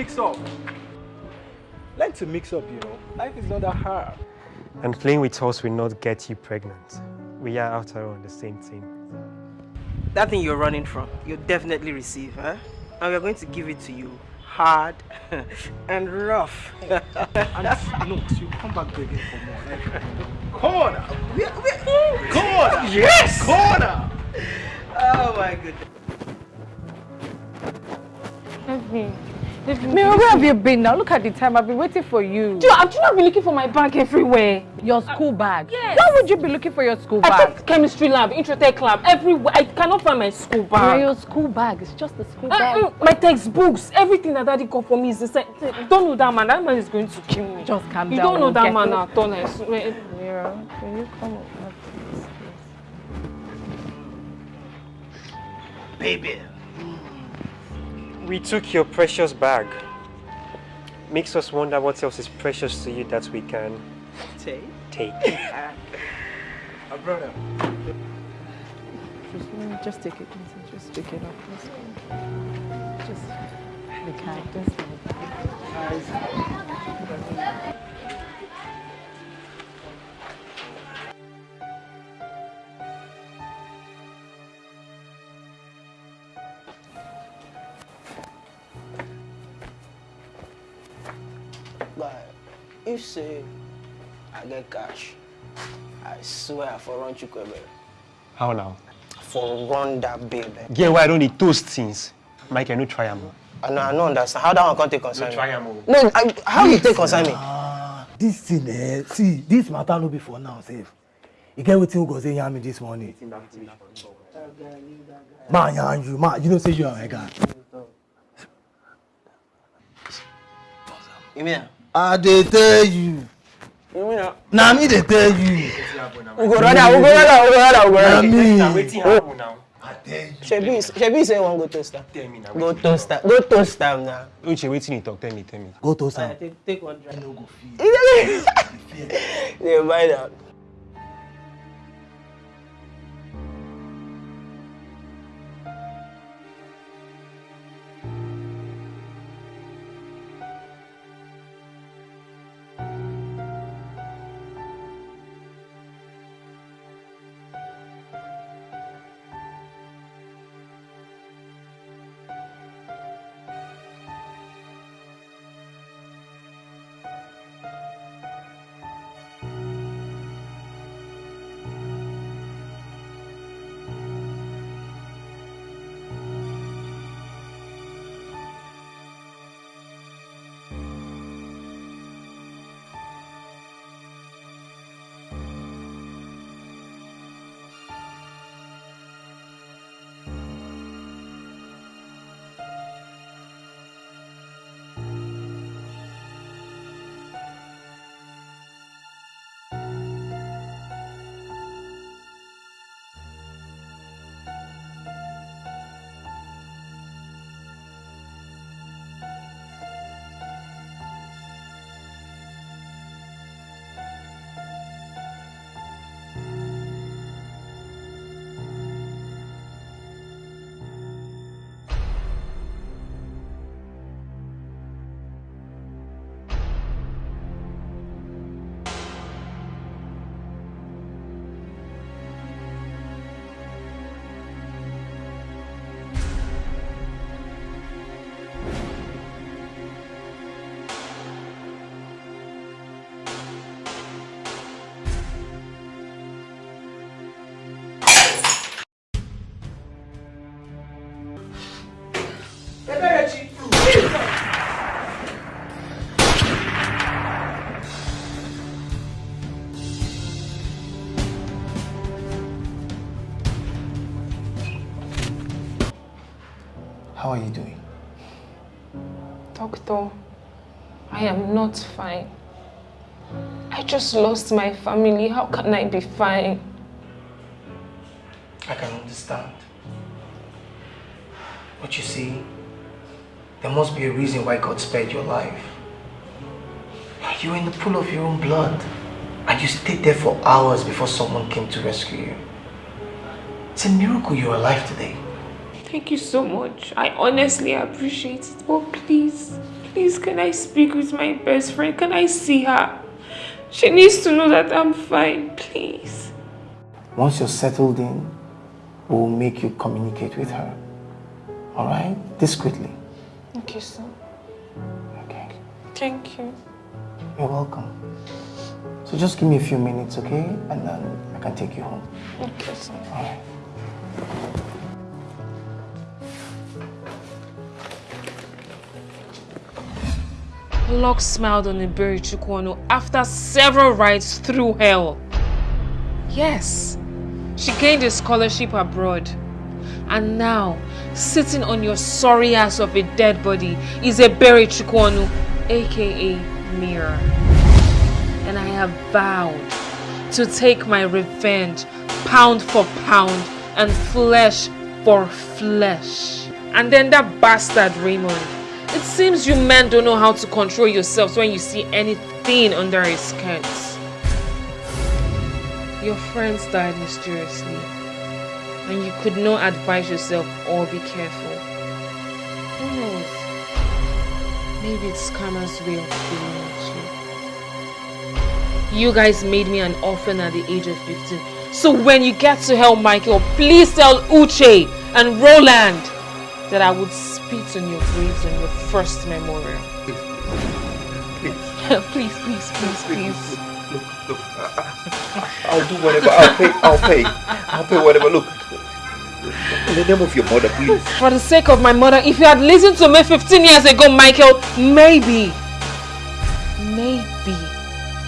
Mix up. Learn to mix up, you know. Life is not that hard. And playing with us will not get you pregnant. We are, after all, on the same team. That thing you're running from, you'll definitely receive, huh? And we're going to give it to you hard and rough. and no, you come back begging for more. Like, corner! We, we, oh, corner! Yes! Corner! Oh my goodness. Mira, where have you been now? Look at the time. I've been waiting for you. Do you, have you not been looking for my bag everywhere? Your school bag? Yes. Why would you be looking for your school bag? I bag? took chemistry lab, introtech lab, everywhere. I cannot find my school Mira, bag. your school bag. It's just a school Uh, bag. mm, my textbooks, everything that daddy got for me is the inside. Don't know that man. That man is going to kill me. Just calm you down. don't know that man it. at all. I swear. Mira, can you come up? Baby. We took your precious bag. Makes us wonder what else is precious to you that we can Take. take. My brother. Just, just take it easy. Just pick it up. Let's go. Just be kind. Just if say I get cash, I swear for run Chukwebe. How now? For run that baby. Get why I don't need toast things. Mike, I no try am. I know, I don't understand. How that one can't take concern No try me? am. oh. No, I, how you take concern me? This thing, eh, see, this matter no be for now, safe. You get wetin go say yarn me this morning. Man, yarn you, man, you know say you are my guy. You mean? I dey tell you. You? Na me dey tell you. We go rather, we go rather, we go rather, we go Na rather. me. Happen now? Shebi, Shebi say you wan go toast am. Go toast am. Go toast am now. Uche, wetin you talk? Tell me, tell me. Go toast am. Take, take one drink. No go feel. They buy that. How are you doing? Doctor, I am not fine. I just lost my family. How can I be fine? I can understand. But you see, there must be a reason why God spared your life. You were in the pool of your own blood. And you stayed there for hours before someone came to rescue you. It's a miracle you're alive today. Thank you so much. I honestly appreciate it. But please, please, can I speak with my best friend? Can I see her? She needs to know that I'm fine, please. Once you're settled in, we'll make you communicate with her. All right? Discreetly. Okay, sir. Okay. Thank you. You're welcome. So just give me a few minutes, okay? And then I can take you home. Okay, sir. All right. Locke smiled on Iberi Chukwano after several rides through hell. Yes, she gained a scholarship abroad. And now, sitting on your sorry ass of a dead body is Iberi Chukwano, aka Mira. And I have vowed to take my revenge pound for pound and flesh for flesh. And then that bastard Raymond. It seems you men don't know how to control yourselves when you see anything under his skirt. Your friends died mysteriously, and you could not advise yourself or be careful. Who knows? Maybe it's karma's way of feeling at you. You guys made me an orphan at the age of 15. So when you get to hell, Michael, please tell Uche and Roland that I would spit on your graves on your first memorial. Please. please, please, please, please. Look, look, I'll do whatever. I'll pay. I'll pay. I'll pay whatever. Look, in the name of your mother, please. For the sake of my mother, if you had listened to me 15 years ago, Michael, maybe. Maybe.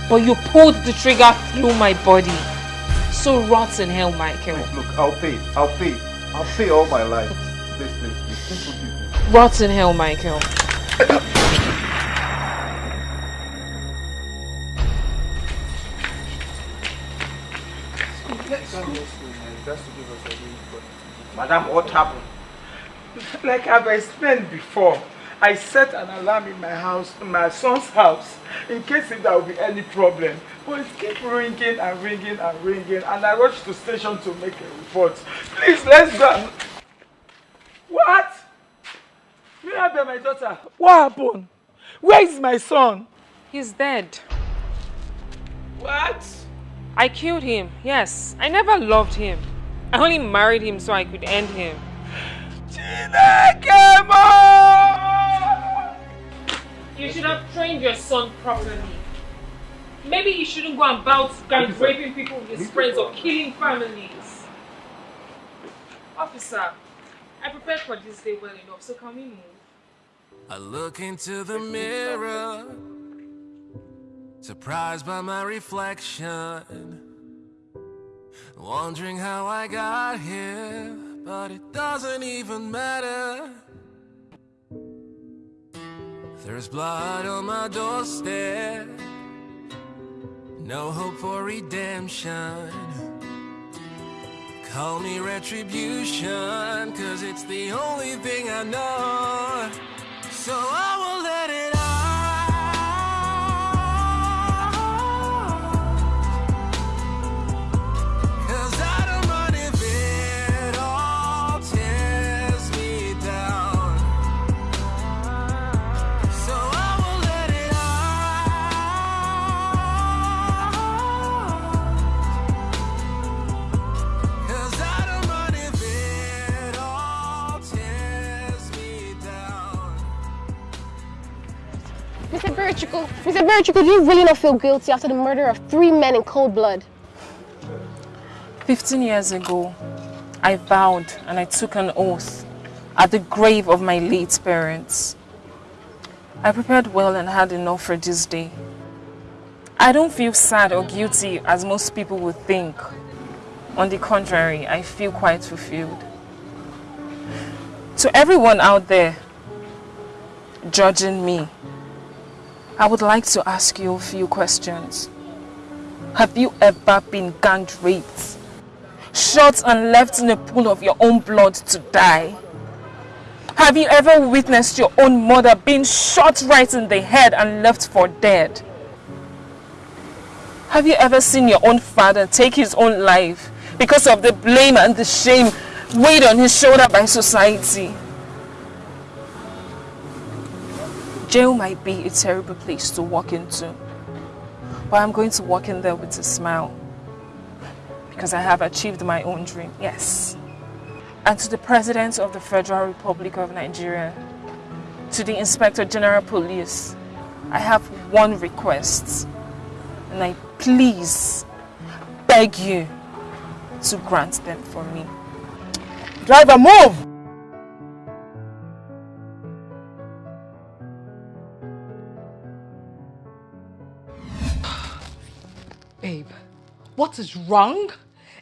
But you pulled the trigger through my body. So rot in hell, Michael. Look, I'll pay. I'll pay. I'll pay all my life. Forgive me. Rot in hell, Michael. Madam, what happened? Like I've explained before, I set an alarm in my house, in my son's house, in case if there will be any problem. But it keeps ringing and ringing and ringing, and I rushed to station to make a report. Please, let's go. What? Mirabel, my daughter, what happened? Where is my son? He's dead. What? I killed him, yes. I never loved him. I only married him so I could end him. You should have trained your son properly. Maybe he shouldn't go about raping people with his friends or killing families. Officer, I prepared for this day well enough, so can we move? I look into the mirror, surprised by my reflection. Wondering how I got here, but it doesn't even matter. There's blood on my doorstep, no hope for redemption. Call me retribution, cause it's the only thing I know. So I will let Mr. Birchicle, do you really not feel guilty after the murder of three men in cold blood? 15 years ago, I vowed and I took an oath at the grave of my late parents. I prepared well and had enough for this day. I don't feel sad or guilty as most people would think. On the contrary, I feel quite fulfilled. To everyone out there judging me, I would like to ask you a few questions. Have you ever been gang raped? Shot and left in a pool of your own blood to die? Have you ever witnessed your own mother being shot right in the head and left for dead? Have you ever seen your own father take his own life because of the blame and the shame weighed on his shoulder by society. Jail might be a terrible place to walk into, but I'm going to walk in there with a smile because I have achieved my own dream, yes. And to the President of the Federal Republic of Nigeria, to the Inspector General Police, I have one request, and I please beg you to grant them for me. Driver, move! What is wrong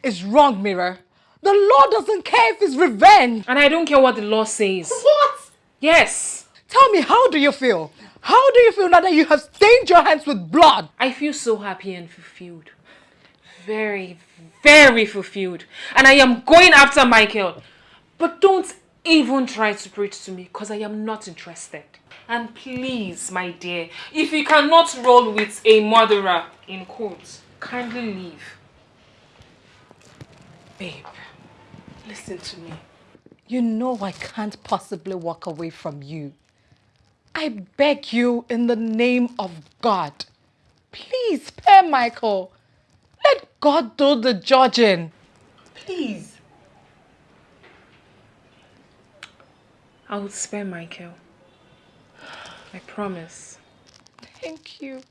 is wrong, Mira. The law doesn't care if it's revenge. And I don't care what the law says. What? Yes. Tell me, how do you feel? How do you feel now that you have stained your hands with blood? I feel so happy and fulfilled. Very, very fulfilled. And I am going after Michael. But don't even try to preach to me because I am not interested. And please, my dear, if you cannot roll with a murderer in court, kindly leave. Babe, listen to me. You know I can't possibly walk away from you. I beg you in the name of God. Please spare Michael. Let God do the judging. Please. I will spare Michael. I promise. Thank you.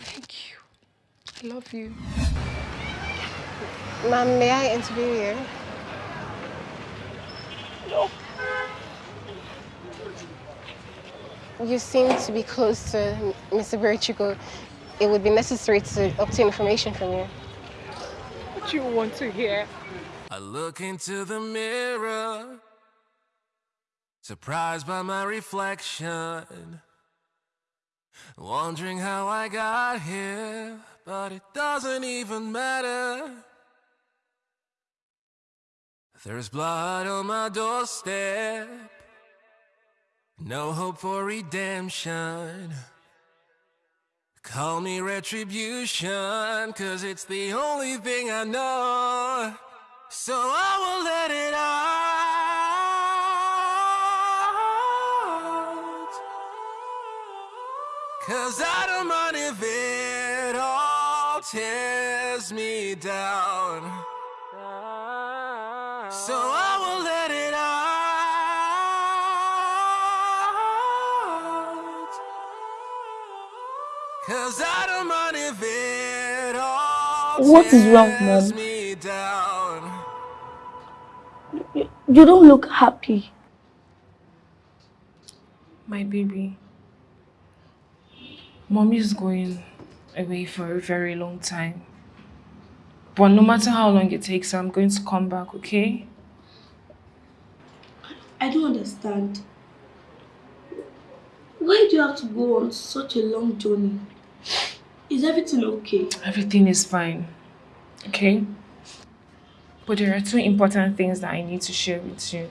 Thank you. I love you. Ma'am, may I interview you? No. You seem to be close to Mr. Berchico. It would be necessary to obtain information from you. What you want to hear? I look into the mirror, surprised by my reflection. Wondering how I got here, but it doesn't even matter. There's blood on my doorstep, no hope for redemption. Call me retribution, cause it's the only thing I know. So I will let it out. Cause I don't mind if it tears me down. So I will let it out. Cause I don't mind if it all What is wrong, tears Mom? me down. You don't look happy. My baby. Mommy is going away for a very long time. But no matter how long it takes, I'm going to come back, okay? I don't understand. Why do you have to go on such a long journey? Is everything okay? Everything is fine, okay? But there are two important things that I need to share with you.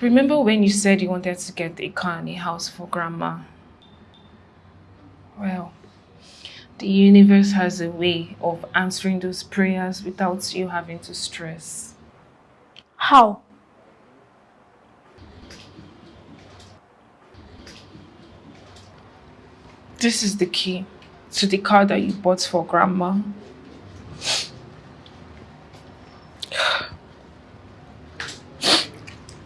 Remember when you said you wanted to get a car and a house for grandma? Well, the universe has a way of answering those prayers without you having to stress. How? This is the key to the car that you bought for grandma.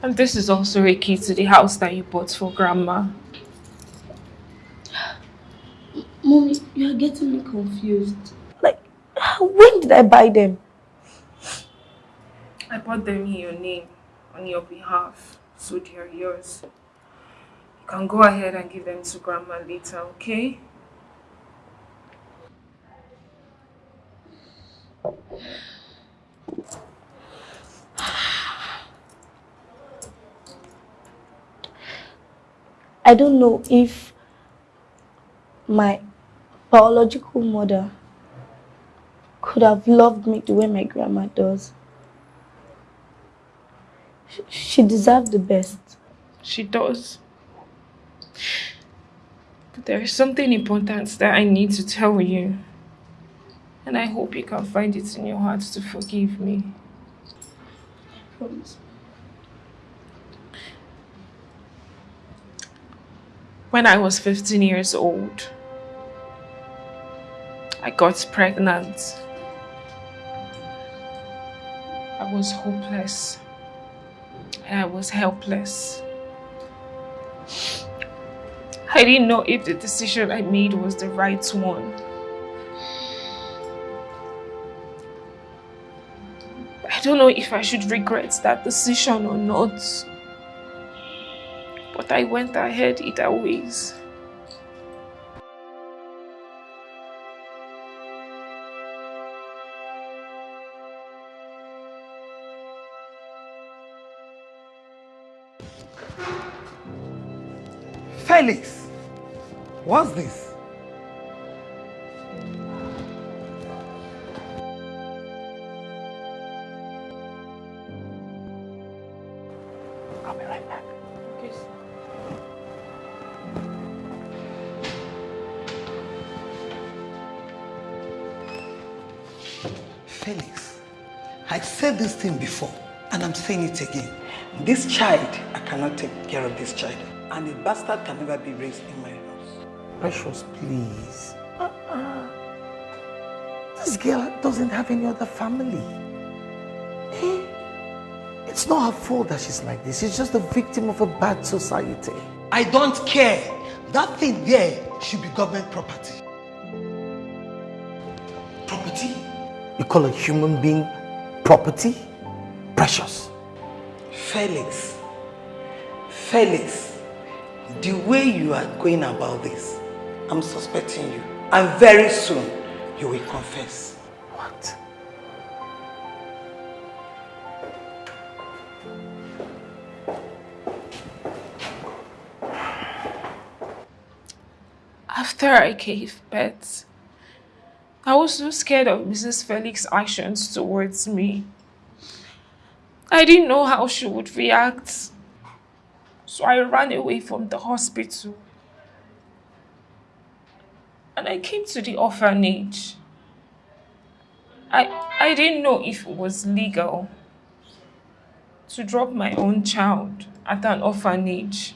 And this is also a key to the house that you bought for grandma. Mommy, you are getting me confused. Like, when did I buy them? I bought them in your name, on your behalf, so they are yours. You can go ahead and give them to grandma later, okay? I don't know if my biological mother could have loved me the way my grandma does. She, deserved the best. She does. But there is something important that I need to tell you. And I hope you can find it in your heart to forgive me. I Promise. When I was 15 years old, I got pregnant. I was hopeless and I was helpless. I didn't know if the decision I made was the right one. I don't know if I should regret that decision or not. But I went ahead either ways. Felix, what's this? I'll be right back. Felix, I said this thing before, and I'm saying it again. This child, I cannot take care of this child. And a bastard can never be raised in my house. Precious, please. Uh-uh. This girl doesn't have any other family. Eh? It's not her fault that she's like this. She's just a victim of a bad society. I don't care. That thing there should be government property. Property? You call a human being property? Precious. Felix, Felix, the way you are going about this, I'm suspecting you. And very soon, you will confess. What? After I gave birth, I was so scared of Mrs. Felix's actions towards me. I didn't know how she would react. So I ran away from the hospital. And I came to the orphanage. I, I didn't know if it was legal to drop my own child at an orphanage.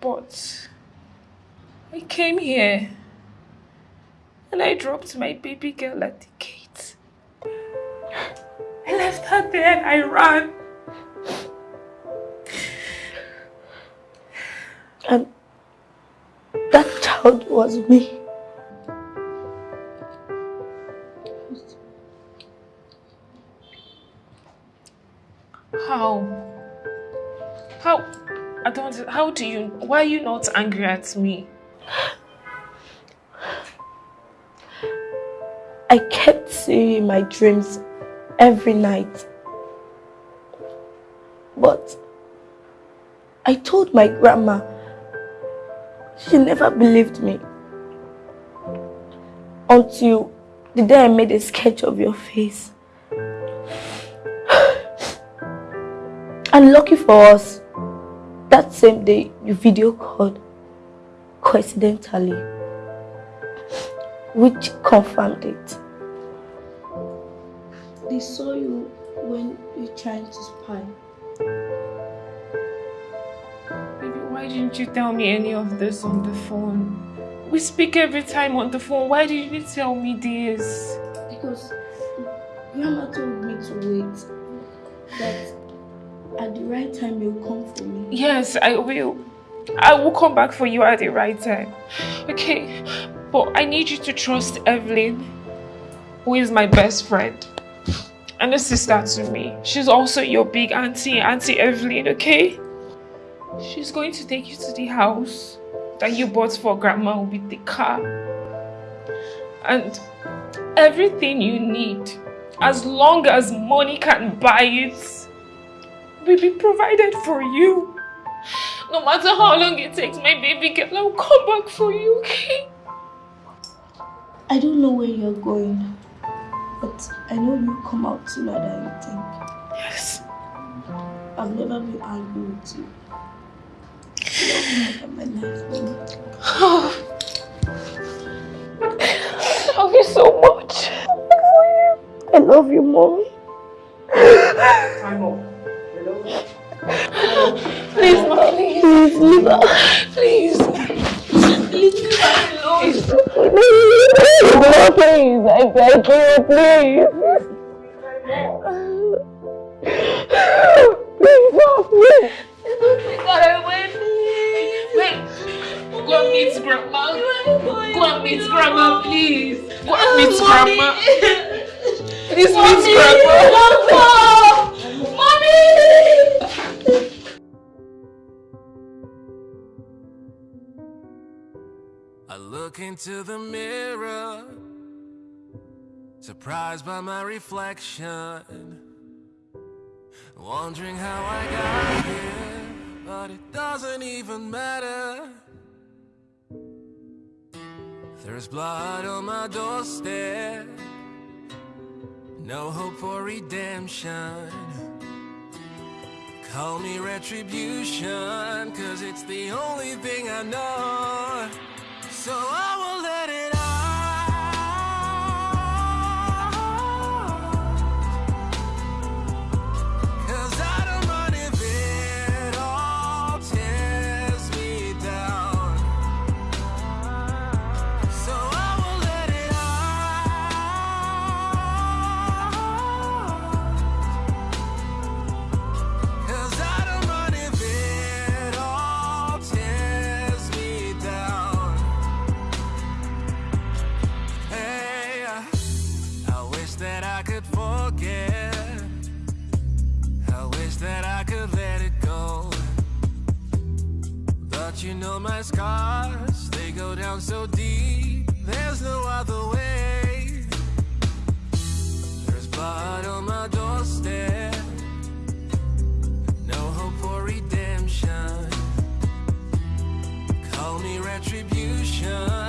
But I came here and I dropped my baby girl at the gate. I left her there and I ran. And that child was me. How? How? I don't. How do you? Why are you not angry at me? I kept seeing my dreams every night. But I told my grandma. She never believed me. Until the day I made a sketch of your face. And lucky for us, that same day you video called coincidentally, which confirmed it. Saw you when you tried to spy. Baby, why didn't you tell me any of this on the phone? We speak every time on the phone. Why didn't you tell me this? Because Grandma told me to wait. That at the right time you'll come for me. Yes, I will. I will come back for you at the right time. Okay, but I need you to trust Evelyn, who is my best friend and a sister to me. She's also your big auntie, Auntie Evelyn, okay? She's going to take you to the house that you bought for grandma with the car. And everything you need, as long as money can buy it, will be provided for you. No matter how long it takes, my baby girl, I'll come back for you, okay? I don't know where you're going, but I know you'll come out sooner than you think. Yes. I've never been angry with you. You love me more than my life, Mama. I love you so much. I love you, Mom. Time up. Please, Mom. Please, leave her. Please. Please, leave her alone. Please, I beg you, please. Please, Mom, please. Don't take her away, please. Wait. Go and meet grandma. Go and meet grandma, please. Go and meet grandma. Please meet grandma. Mommy. Mommy. Look into the mirror, surprised by my reflection. Wondering how I got here, but it doesn't even matter. There's blood on my doorstep, no hope for redemption. Call me retribution, cause it's the only thing I know. So I will heal my scars. They go down so deep There's no other way. There's blood on my doorstep. No hope for redemption. Call me retribution.